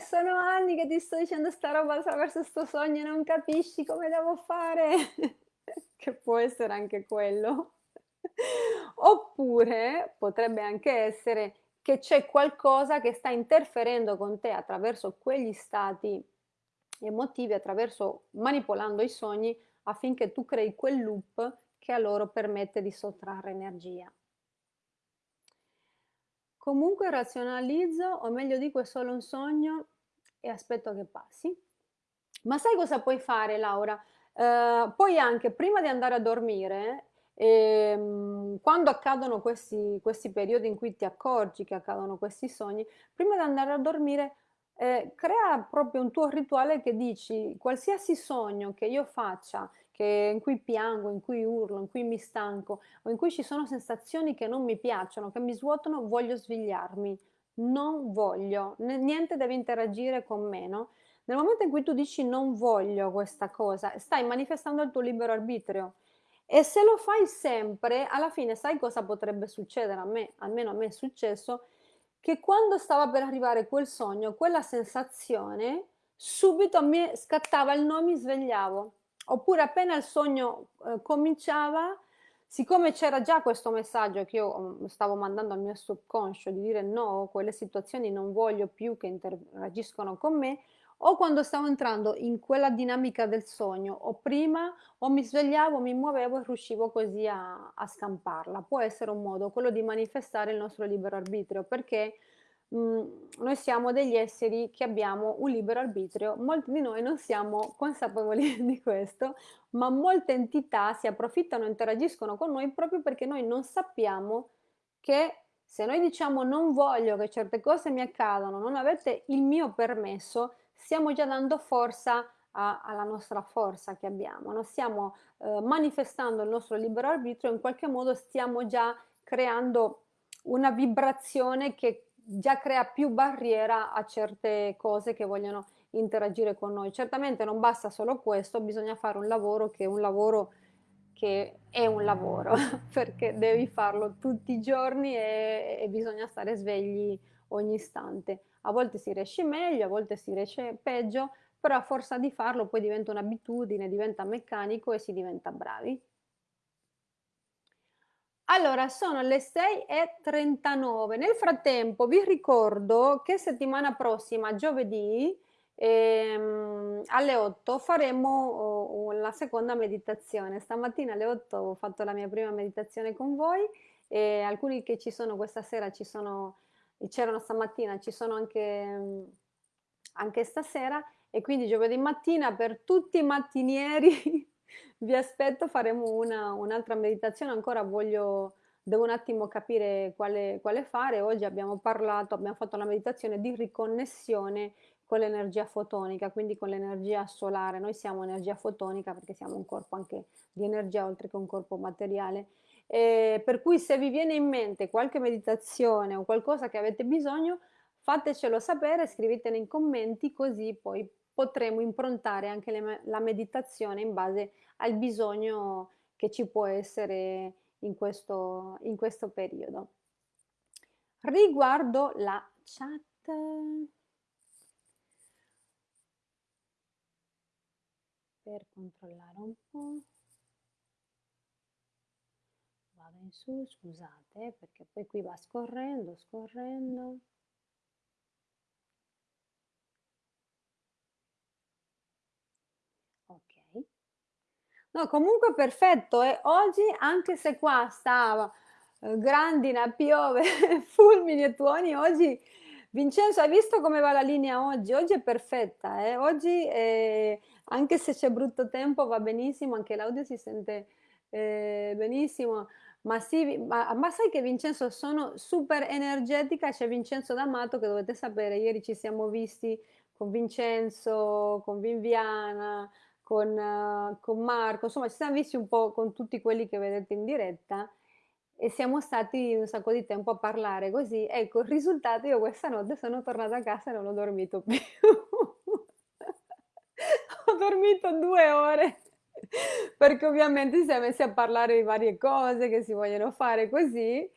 sono anni che ti sto dicendo sta roba attraverso sto sogno e non capisci come devo fare, che può essere anche quello. Oppure potrebbe anche essere che c'è qualcosa che sta interferendo con te attraverso quegli stati emotivi, attraverso manipolando i sogni affinché tu crei quel loop che a loro permette di sottrarre energia. Comunque razionalizzo, o meglio dico è solo un sogno e aspetto che passi. Ma sai cosa puoi fare Laura? Eh, puoi anche prima di andare a dormire e, ehm, quando accadono questi, questi periodi in cui ti accorgi che accadono questi sogni, prima di andare a dormire eh, crea proprio un tuo rituale che dici qualsiasi sogno che io faccia, che, in cui piango, in cui urlo, in cui mi stanco o in cui ci sono sensazioni che non mi piacciono, che mi svuotano, voglio svegliarmi. Non voglio, niente deve interagire con me, no? Nel momento in cui tu dici non voglio questa cosa, stai manifestando il tuo libero arbitrio e se lo fai sempre, alla fine sai cosa potrebbe succedere a me, almeno a me è successo, che quando stava per arrivare quel sogno, quella sensazione, subito me scattava il no, mi svegliavo. Oppure appena il sogno eh, cominciava, siccome c'era già questo messaggio che io mm, stavo mandando al mio subconscio di dire no, quelle situazioni non voglio più che interagiscono con me, o quando stavo entrando in quella dinamica del sogno o prima o mi svegliavo, mi muovevo e riuscivo così a, a scamparla. Può essere un modo, quello di manifestare il nostro libero arbitrio perché mh, mm, noi siamo degli esseri che abbiamo un libero arbitrio, molti di noi non siamo consapevoli di questo, ma molte entità si approfittano interagiscono con noi proprio perché noi non sappiamo che se noi diciamo non voglio che certe cose mi accadano, non avete il mio permesso, stiamo già dando forza a, alla nostra forza che abbiamo, no? stiamo eh, manifestando il nostro libero arbitrio, in qualche modo stiamo già creando una vibrazione che già crea più barriera a certe cose che vogliono interagire con noi. Certamente non basta solo questo, bisogna fare un lavoro che è un lavoro che è un lavoro, perché devi farlo tutti i giorni e, e bisogna stare svegli ogni istante. A volte si riesce meglio, a volte si riesce peggio, però a forza di farlo poi diventa un'abitudine, diventa meccanico e si diventa bravi. Allora, sono le 6.39. Nel frattempo vi ricordo che settimana prossima, giovedì, ehm, alle 8, faremo oh, la seconda meditazione. Stamattina alle 8 ho fatto la mia prima meditazione con voi e alcuni che ci sono questa sera ci sono c'erano stamattina, ci sono anche, anche stasera e quindi giovedì mattina per tutti i mattinieri vi aspetto, faremo una, un'altra meditazione, ancora voglio devo un attimo capire quale, quale fare. Oggi abbiamo parlato, abbiamo fatto una meditazione di riconnessione con l'energia fotonica, quindi con l'energia solare. Noi siamo energia fotonica perché siamo un corpo anche di energia oltre che un corpo materiale. Eh, per cui se vi viene in mente qualche meditazione o qualcosa che avete bisogno, fatecelo sapere, scrivete nei commenti così poi potremo improntare anche le, la meditazione in base al bisogno che ci può essere in questo, in questo periodo. Riguardo la chat, per controllare un po', vado in su, scusate, perché poi qui va scorrendo, scorrendo. No, comunque perfetto. E oggi, anche se qua stava eh, grandina, piove, fulmini e tuoni, oggi Vincenzo, hai visto come va la linea oggi? Oggi è perfetta, eh? Oggi eh, anche se c'è brutto tempo va benissimo, anche l'audio si sente eh, benissimo. Ma, sì, ma, ma, sai che Vincenzo sono super energetica, c'è Vincenzo D'Amato che dovete sapere, ieri ci siamo visti con Vincenzo, con Viviana, con, uh, con Marco, insomma ci siamo visti un po' con tutti quelli che vedete in diretta e siamo stati un sacco di tempo a parlare così. Ecco, il risultato io questa notte sono tornata a casa e non ho dormito più. ho dormito due ore perché ovviamente si è messi a parlare di varie cose che si vogliono fare così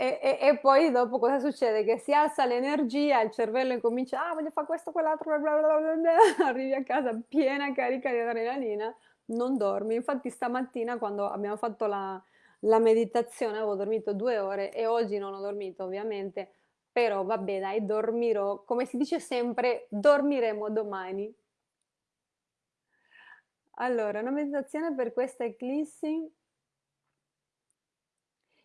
e, e, e, poi dopo cosa succede? Che si alza l'energia, il cervello incomincia, ah voglio fare questo, quell'altro, bla bla bla bla, arrivi a casa piena carica di adrenalina, non dormi. Infatti stamattina quando abbiamo fatto la, la meditazione avevo dormito due ore e oggi non ho dormito ovviamente, però vabbè dai, dormirò, come si dice sempre, dormiremo domani. Allora, una meditazione per questa eclissi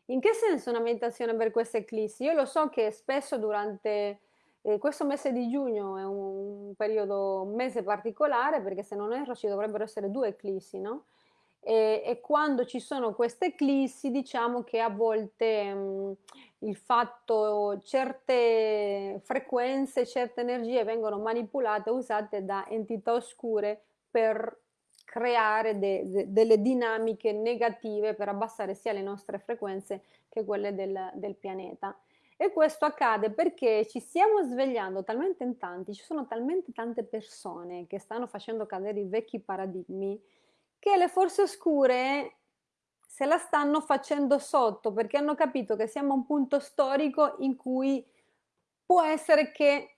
in che senso una meditazione per questa eclissi? Io lo so che spesso durante eh, questo mese di giugno è un, periodo, un mese particolare perché se non erro ci dovrebbero essere due eclissi, no? E, e quando ci sono queste eclissi diciamo che a volte mh, il fatto certe frequenze, certe energie vengono manipolate, usate da entità oscure per creare de, de, delle dinamiche negative per abbassare sia le nostre frequenze che quelle del, del pianeta. E questo accade perché ci stiamo svegliando talmente in tanti, ci sono talmente tante persone che stanno facendo cadere i vecchi paradigmi, che le forze oscure se la stanno facendo sotto perché hanno capito che siamo a un punto storico in cui può essere che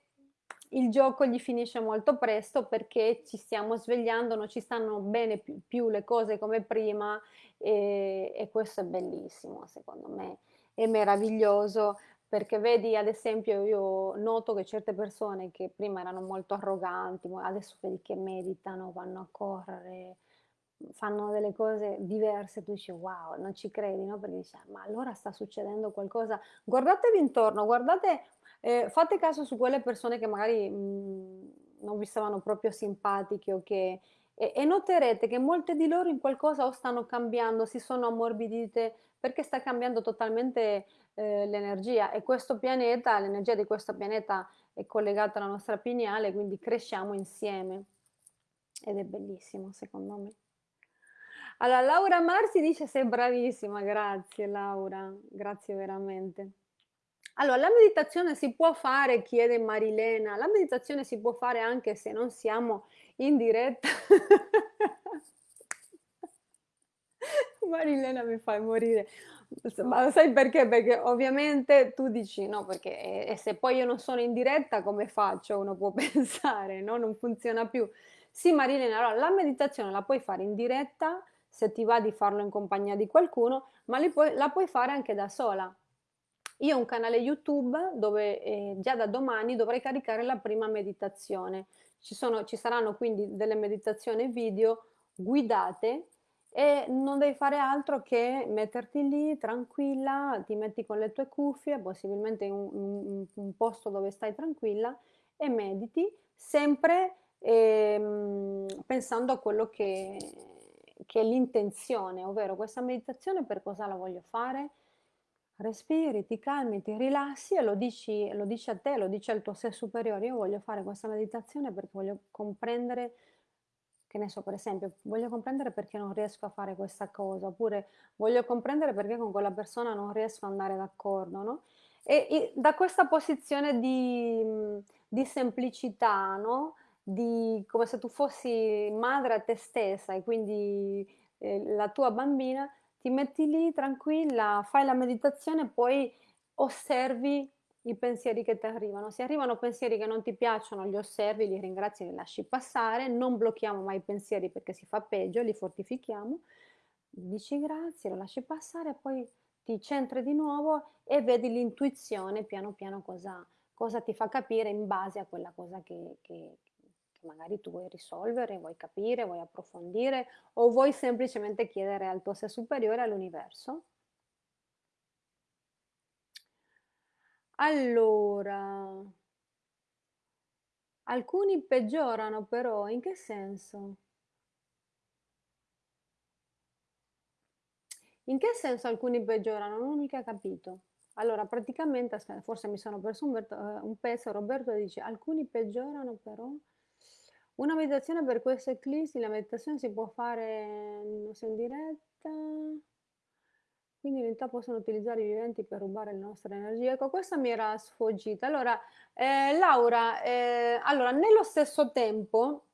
il gioco gli finisce molto presto perché ci stiamo svegliando, non ci stanno bene più, più le cose come prima e, e, questo è bellissimo secondo me, è meraviglioso perché vedi ad esempio io noto che certe persone che prima erano molto arroganti, adesso vedi che meditano, vanno a correre, fanno delle cose diverse, tu dici wow, non ci credi, no? Perché dici, ah, ma allora sta succedendo qualcosa, guardatevi intorno, guardate eh, fate caso su quelle persone che magari mh, mhmm, non vi stavano proprio simpatiche o che, e, e, noterete che molte di loro in qualcosa o stanno cambiando, si sono ammorbidite perché sta cambiando totalmente eh, l'energia e questo pianeta, l'energia di questo pianeta è collegata alla nostra pineale, quindi cresciamo insieme ed è bellissimo secondo me. Allora, Laura Marsi dice sei bravissima, grazie Laura, grazie veramente. Allora, la meditazione si può fare, chiede Marilena, la meditazione si può fare anche se non siamo in diretta. Marilena mi fai morire. Ma sai perché? Perché ovviamente tu dici no, perché e se poi io non sono in diretta come faccio? Uno può pensare, no? Non funziona più. Sì, Marilena, allora la meditazione la puoi fare in diretta se ti va di farlo in compagnia di qualcuno, ma puoi, la puoi fare anche da sola. Io ho un canale YouTube dove eh, già da domani dovrei caricare la prima meditazione. Ci, sono, ci saranno quindi delle meditazioni video guidate e non devi fare altro che metterti lì tranquilla, ti metti con le tue cuffie, possibilmente in un, un, un posto dove stai tranquilla e mediti sempre ehm, pensando a quello che, che è l'intenzione, ovvero questa meditazione per cosa la voglio fare, respiri, ti calmi, ti rilassi e lo dici, lo dici a te, lo dici al tuo sé superiore. Io voglio fare questa meditazione perché voglio comprendere, che ne so, per esempio, voglio comprendere perché non riesco a fare questa cosa, oppure voglio comprendere perché con quella persona non riesco ad andare d'accordo, no? E, e da questa posizione di, di semplicità, no? Di, come se tu fossi madre a te stessa e quindi eh, la tua bambina, ti metti lì tranquilla, fai la meditazione, poi osservi i pensieri che ti arrivano. Se arrivano pensieri che non ti piacciono, li osservi, li ringrazi, li lasci passare, non blocchiamo mai i pensieri perché si fa peggio, li fortifichiamo, dici grazie, lo lasci passare, poi ti centri di nuovo e vedi l'intuizione piano piano cosa, cosa ti fa capire in base a quella cosa che, che magari tu vuoi risolvere, vuoi capire, vuoi approfondire o vuoi semplicemente chiedere al tuo sé superiore, all'universo. Allora, alcuni peggiorano però, in che senso? In che senso alcuni peggiorano? Non ho mica capito. Allora, praticamente, forse mi sono perso un, eh, un pezzo, Roberto dice, alcuni peggiorano però... Una meditazione per questo eclissi, la meditazione si può fare in diretta, quindi in realtà possono utilizzare i viventi per rubare le nostre energie. Ecco, questa mi era sfuggita. Allora, eh, Laura, eh, allora, nello stesso tempo,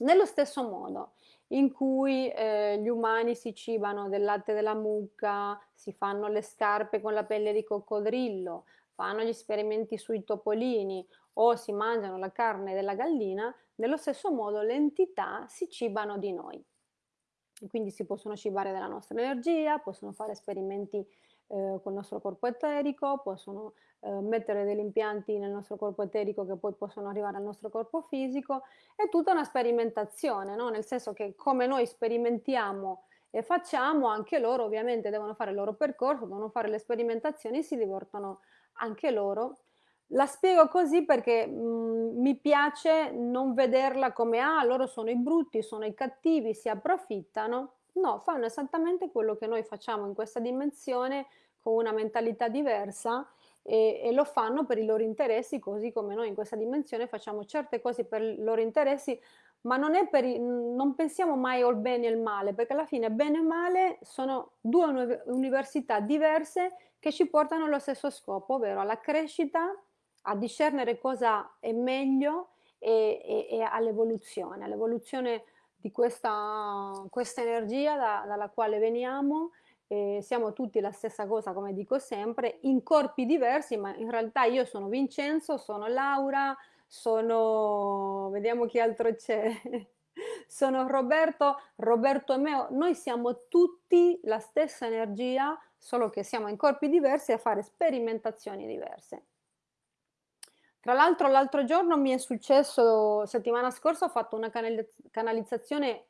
nello stesso modo in cui eh, gli umani si cibano del latte della mucca, si fanno le scarpe con la pelle di coccodrillo, fanno gli esperimenti sui topolini o si mangiano la carne della gallina, nello stesso modo le entità si cibano di noi. Quindi si possono cibare della nostra energia, possono fare esperimenti eh, col nostro corpo eterico, possono eh, mettere degli impianti nel nostro corpo eterico che poi possono arrivare al nostro corpo fisico, è tutta una sperimentazione, no? nel senso che come noi sperimentiamo e facciamo, anche loro ovviamente devono fare il loro percorso, devono fare le sperimentazioni, si divertono anche loro la spiego così perché mh, mhmm, mi piace non vederla come ah, loro sono i brutti, sono i cattivi, si approfittano. No, fanno esattamente quello che noi facciamo in questa dimensione con una mentalità diversa e, e, lo fanno per i loro interessi, così come noi in questa dimensione facciamo certe cose per i loro interessi, ma non, i, non pensiamo mai al bene e al male, perché alla fine bene e male sono due università diverse che ci portano allo stesso scopo, ovvero alla crescita a discernere cosa è meglio e, e, e all'evoluzione, all'evoluzione di questa, questa energia da, dalla quale veniamo. Eh, siamo tutti la stessa cosa, come dico sempre, in corpi diversi, ma in realtà io sono Vincenzo, sono Laura, sono, vediamo chi altro c'è, sono Roberto, Roberto e me, noi siamo tutti la stessa energia, solo che siamo in corpi diversi a fare sperimentazioni diverse. Tra l'altro l'altro giorno mi è successo, settimana scorsa ho fatto una canalizzazione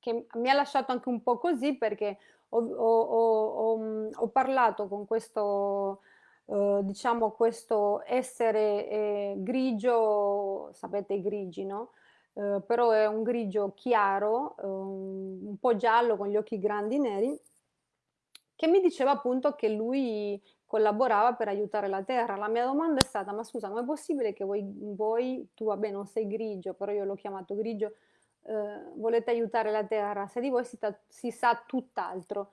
che mi ha lasciato anche un po' così perché ho, ho, ho, ho parlato con questo, eh, diciamo, questo essere eh, grigio, sapete i grigi, no? Eh, però è un grigio chiaro, ehm, un po' giallo con gli occhi grandi neri, che mi diceva appunto che lui collaborava per aiutare la terra. La mia domanda è stata, ma scusa, ma è possibile che voi, voi tu vabbè non sei grigio, però io l'ho chiamato grigio, eh, volete aiutare la terra, se di voi si, si sa tutt'altro.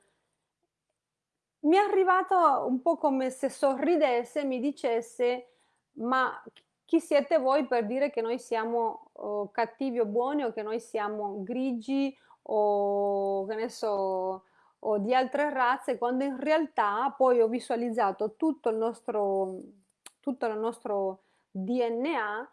Mi è arrivato un po' come se sorridesse e mi dicesse, ma chi siete voi per dire che noi siamo oh, cattivi o buoni o che noi siamo grigi o che ne so o di altre razze, quando in realtà poi ho visualizzato tutto il nostro, tutto il nostro DNA,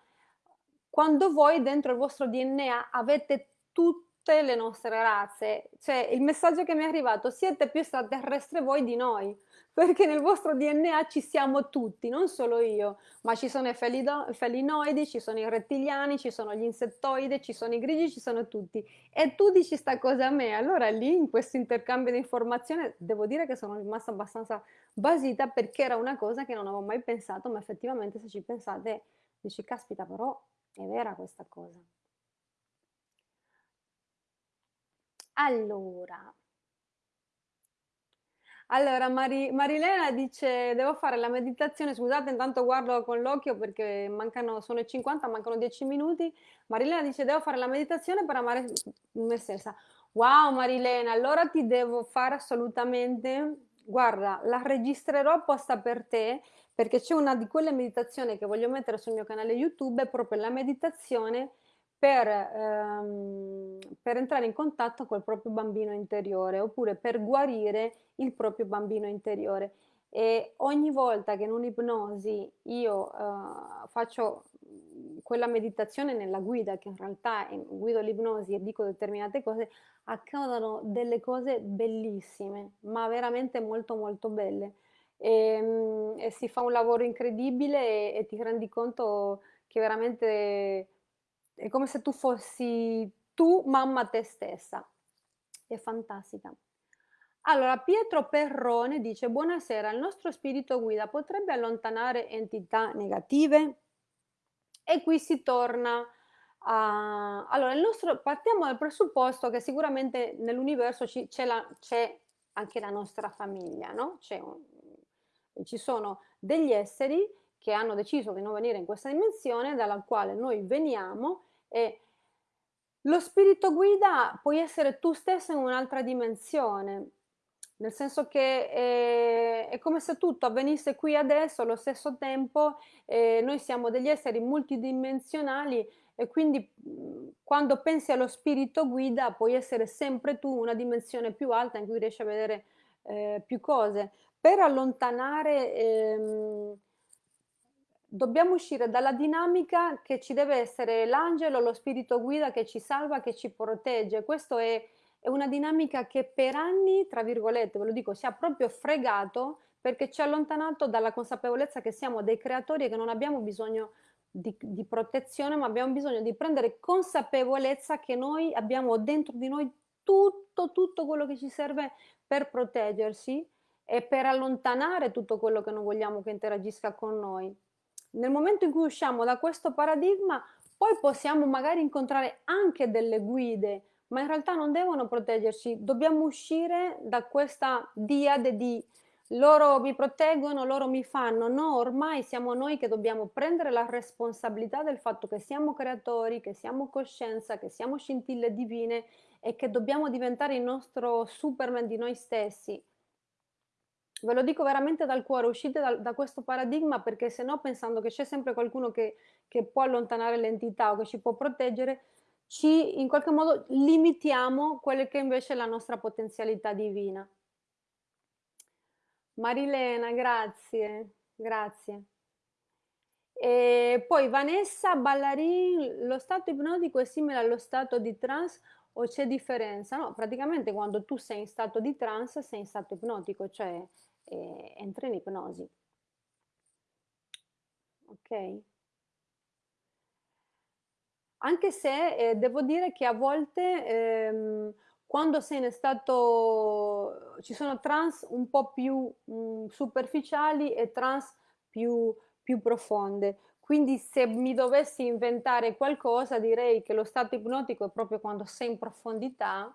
quando voi dentro il vostro DNA avete tutte le nostre razze. Cioè il messaggio che mi è arrivato, siete più extraterrestri voi di noi perché nel vostro DNA ci siamo tutti, non solo io, ma ci sono i felinoidi, ci sono i rettiliani, ci sono gli insettoidi, ci sono i grigi, ci sono tutti. E tu dici sta cosa a me, allora lì in questo intercambio di informazione devo dire che sono rimasta abbastanza basita perché era una cosa che non avevo mai pensato, ma effettivamente se ci pensate dici caspita però è vera questa cosa. Allora, Allora, Mari- Marilena dice, devo fare la meditazione, scusate, intanto guardo con l'occhio perché mancano, sono i 50, mancano 10 minuti. Marilena dice, devo fare la meditazione per amare me stessa. Wow, Marilena, allora ti devo fare assolutamente, guarda, la registrerò apposta per te perché c'è una di quelle meditazioni che voglio mettere sul mio canale YouTube, è proprio la meditazione per, ehm, per entrare in contatto col proprio bambino interiore oppure per guarire il proprio bambino interiore. E ogni volta che in un'ipnosi io eh, faccio quella meditazione nella guida, che in realtà guido l'ipnosi e dico determinate cose, accadono delle cose bellissime, ma veramente molto molto belle. E, ehm, e si fa un lavoro incredibile e, e ti rendi conto che veramente è come se tu fossi tu mamma te stessa. È fantastica. Allora, Pietro Perrone dice: Buonasera, il nostro spirito guida potrebbe allontanare entità negative? E qui si torna a... Allora, nostro... partiamo dal presupposto che sicuramente nell'universo c'è, la... anche la nostra famiglia, no? Un... Ci sono degli esseri che hanno deciso di non venire in questa dimensione, dalla quale noi veniamo e lo spirito guida puoi essere tu stesso in un'altra dimensione, nel senso che è, è, come se tutto avvenisse qui adesso allo stesso tempo, eh, noi siamo degli esseri multidimensionali e quindi quando pensi allo spirito guida puoi essere sempre tu una dimensione più alta in cui riesci a vedere eh, più cose. Per allontanare... Ehm, dobbiamo uscire dalla dinamica che ci deve essere l'angelo, lo spirito guida che ci salva, che ci protegge. Questa è, è, una dinamica che per anni, tra virgolette, ve lo dico, si è proprio fregato perché ci ha allontanato dalla consapevolezza che siamo dei creatori e che non abbiamo bisogno di, di protezione, ma abbiamo bisogno di prendere consapevolezza che noi abbiamo dentro di noi tutto, tutto quello che ci serve per proteggersi e per allontanare tutto quello che non vogliamo che interagisca con noi. Nel momento in cui usciamo da questo paradigma, poi possiamo magari incontrare anche delle guide, ma in realtà non devono proteggerci, dobbiamo uscire da questa diade di loro mi proteggono, loro mi fanno, no, ormai siamo noi che dobbiamo prendere la responsabilità del fatto che siamo creatori, che siamo coscienza, che siamo scintille divine e che dobbiamo diventare il nostro Superman di noi stessi. Ve lo dico veramente dal cuore, uscite da, da questo paradigma perché se no pensando che c'è sempre qualcuno che, che può allontanare l'entità o che ci può proteggere, ci in qualche modo limitiamo quella che invece è la nostra potenzialità divina. Marilena, grazie, grazie. E poi Vanessa Ballarin, lo stato ipnotico è simile allo stato di trance o c'è differenza? No, praticamente quando tu sei in stato di trance sei in stato ipnotico, cioè eh, entra in ipnosi. Ok? Anche se eh, devo dire che a volte ehm, quando sei in stato, ci sono trans un po' più mh, mm, superficiali e trans più, più profonde. Quindi se mi dovessi inventare qualcosa direi che lo stato ipnotico è proprio quando sei in profondità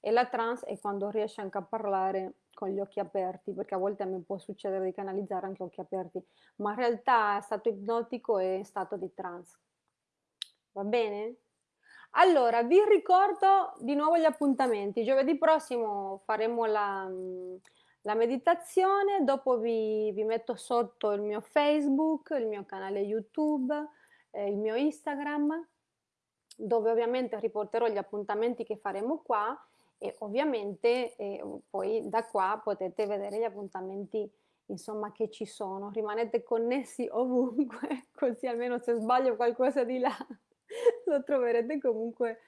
e la trans è quando riesci anche a parlare con gli occhi aperti, perché a volte a me può succedere di canalizzare anche occhi aperti, ma in realtà stato ipnotico è stato di trance. Va bene? Allora, vi ricordo di nuovo gli appuntamenti. Giovedì prossimo faremo la, la meditazione, dopo vi, vi, metto sotto il mio Facebook, il mio canale YouTube, eh, il mio Instagram, dove ovviamente riporterò gli appuntamenti che faremo qua e ovviamente eh, poi da qua potete vedere gli appuntamenti insomma che ci sono. Rimanete connessi ovunque così almeno se sbaglio qualcosa di là lo troverete comunque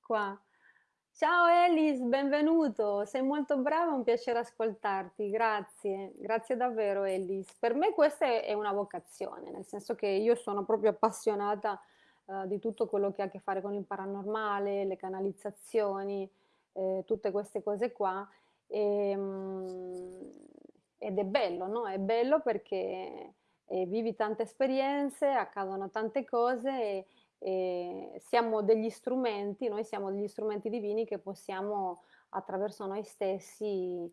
qua. Ciao Elis benvenuto. Sei molto brava un piacere ascoltarti. Grazie grazie davvero Elis. Per me questa è una vocazione nel senso che io sono proprio appassionata uh, di tutto quello che ha a che fare con il paranormale le canalizzazioni eh, tutte queste cose qua. E, ehm, ed è bello, no? È bello perché eh, vivi tante esperienze, accadono tante cose e, e siamo degli strumenti, noi siamo degli strumenti divini che possiamo attraverso noi stessi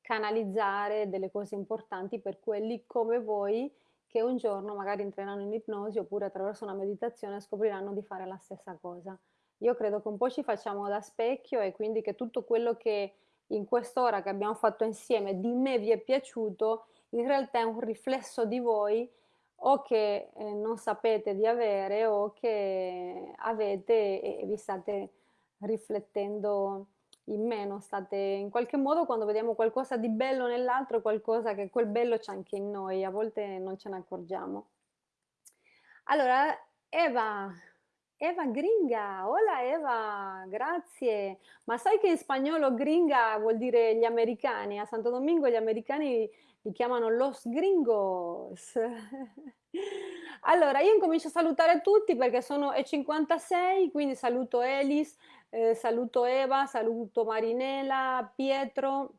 canalizzare delle cose importanti per quelli come voi che un giorno magari entreranno in ipnosi oppure attraverso una meditazione scopriranno di fare la stessa cosa. Io credo che un po' ci facciamo da specchio e quindi che tutto quello che in quest'ora che abbiamo fatto insieme di me vi è piaciuto, in realtà è un riflesso di voi o che eh, non sapete di avere o che avete e vi state riflettendo in me, non state in qualche modo quando vediamo qualcosa di bello nell'altro, qualcosa che quel bello c'è anche in noi, a volte non ce ne accorgiamo. Allora, Eva, Eva Gringa, hola Eva, grazie. Ma sai che in spagnolo gringa vuol dire gli americani? A Santo Domingo gli americani li chiamano los gringos. allora, io incomincio a salutare tutti perché sono e 56, quindi saluto Elis, eh, saluto Eva, saluto Marinella, Pietro,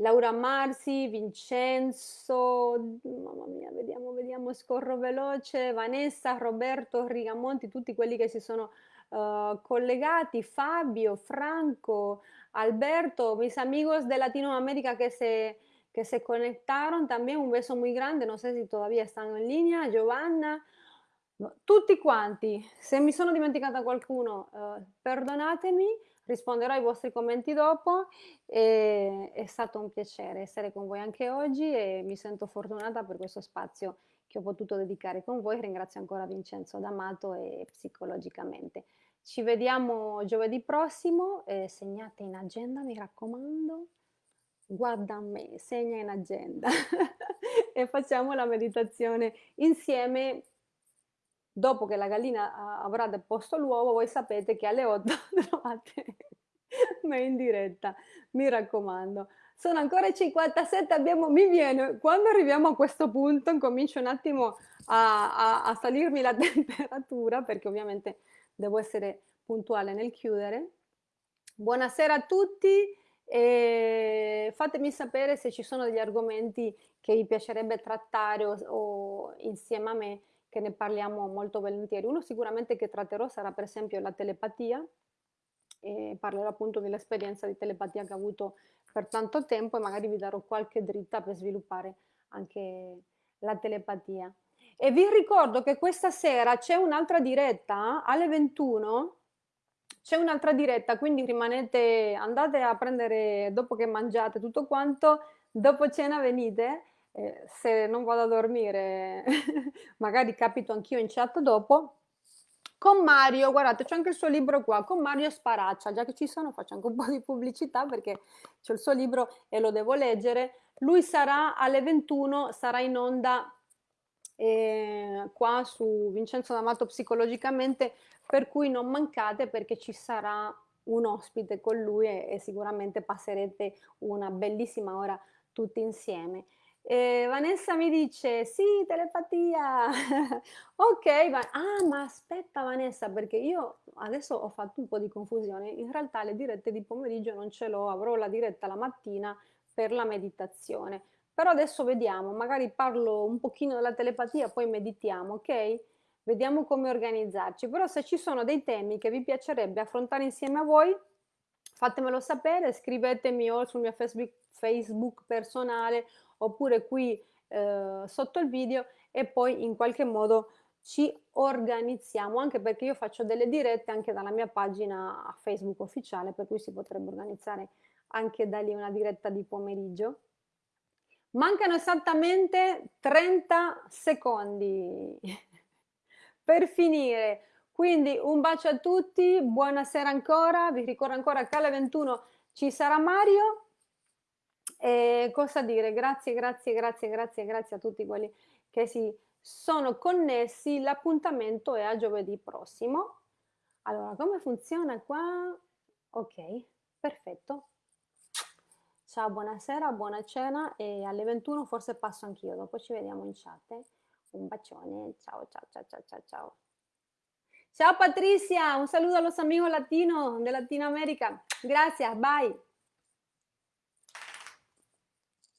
Laura Marsi, Vincenzo, mamma mia, vediamo, vediamo, scorro veloce, Vanessa, Roberto, Rigamonti, tutti quelli che si sono uh, collegati, Fabio, Franco, Alberto, mis amigos de Latinoamérica que se, que se conectaron, también un beso muy grande, no sé si todavía están en línea, Giovanna, tutti quanti, se mi sono dimenticata qualcuno, uh, perdonatemi, risponderò ai vostri commenti dopo. E, è stato un piacere essere con voi anche oggi e mi sento fortunata per questo spazio che ho potuto dedicare con voi. Ringrazio ancora Vincenzo D'Amato e psicologicamente. Ci vediamo giovedì prossimo, eh, segnate in agenda, mi raccomando. Guarda a me, segna in agenda e facciamo la meditazione insieme dopo che la gallina avrà deposto l'uovo, voi sapete che alle 8 trovate me in diretta, mi raccomando. Sono ancora 57, abbiamo, mi viene, quando arriviamo a questo punto comincio un attimo a, a, a salirmi la temperatura, perché ovviamente devo essere puntuale nel chiudere. Buonasera a tutti e fatemi sapere se ci sono degli argomenti che vi piacerebbe trattare o, o insieme a me che ne parliamo molto volentieri. Uno sicuramente che tratterò sarà per esempio la telepatia, e parlerò appunto dell'esperienza di telepatia che ho avuto per tanto tempo e magari vi darò qualche dritta per sviluppare anche la telepatia. E vi ricordo che questa sera c'è un'altra diretta alle 21, c'è un'altra diretta, quindi rimanete, andate a prendere dopo che mangiate tutto quanto, dopo cena venite eh, se non vado a dormire, magari capito anch'io in chat dopo, con Mario, guardate c'è anche il suo libro qua, con Mario Sparaccia, già che ci sono faccio anche un po' di pubblicità perché c'è il suo libro e lo devo leggere, lui sarà alle 21, sarà in onda eh, qua su Vincenzo D'Amato Psicologicamente, per cui non mancate perché ci sarà un ospite con lui e, e sicuramente passerete una bellissima ora tutti insieme. E Vanessa mi dice, sì, telepatia. ok, va ah, ma aspetta Vanessa, perché io adesso ho fatto un po' di confusione. In realtà le dirette di pomeriggio non ce l'ho, avrò la diretta la mattina per la meditazione. Però adesso vediamo, magari parlo un pochino della telepatia, poi meditiamo, ok? Vediamo come organizzarci. Però se ci sono dei temi che vi piacerebbe affrontare insieme a voi, fatemelo sapere, scrivetemi o sul mio Facebook, Facebook personale oppure qui eh, sotto il video e poi in qualche modo ci organizziamo anche perché io faccio delle dirette anche dalla mia pagina Facebook ufficiale per cui si potrebbe organizzare anche da lì una diretta di pomeriggio. Mancano esattamente 30 secondi per finire. Quindi un bacio a tutti, buonasera ancora, vi ricordo ancora che alle 21 ci sarà Mario e cosa dire? Grazie, grazie, grazie, grazie, grazie a tutti quelli che si sono connessi. L'appuntamento è a giovedì prossimo. Allora, come funziona qua? Ok, perfetto. Ciao, buonasera, buona cena e alle 21 forse passo anch'io, dopo ci vediamo in chat. Un bacione, ciao, ciao, ciao, ciao, ciao, ciao. Ciao Patricia, un saludo a los amigos latinos de Latinoamérica. Gracias, bye.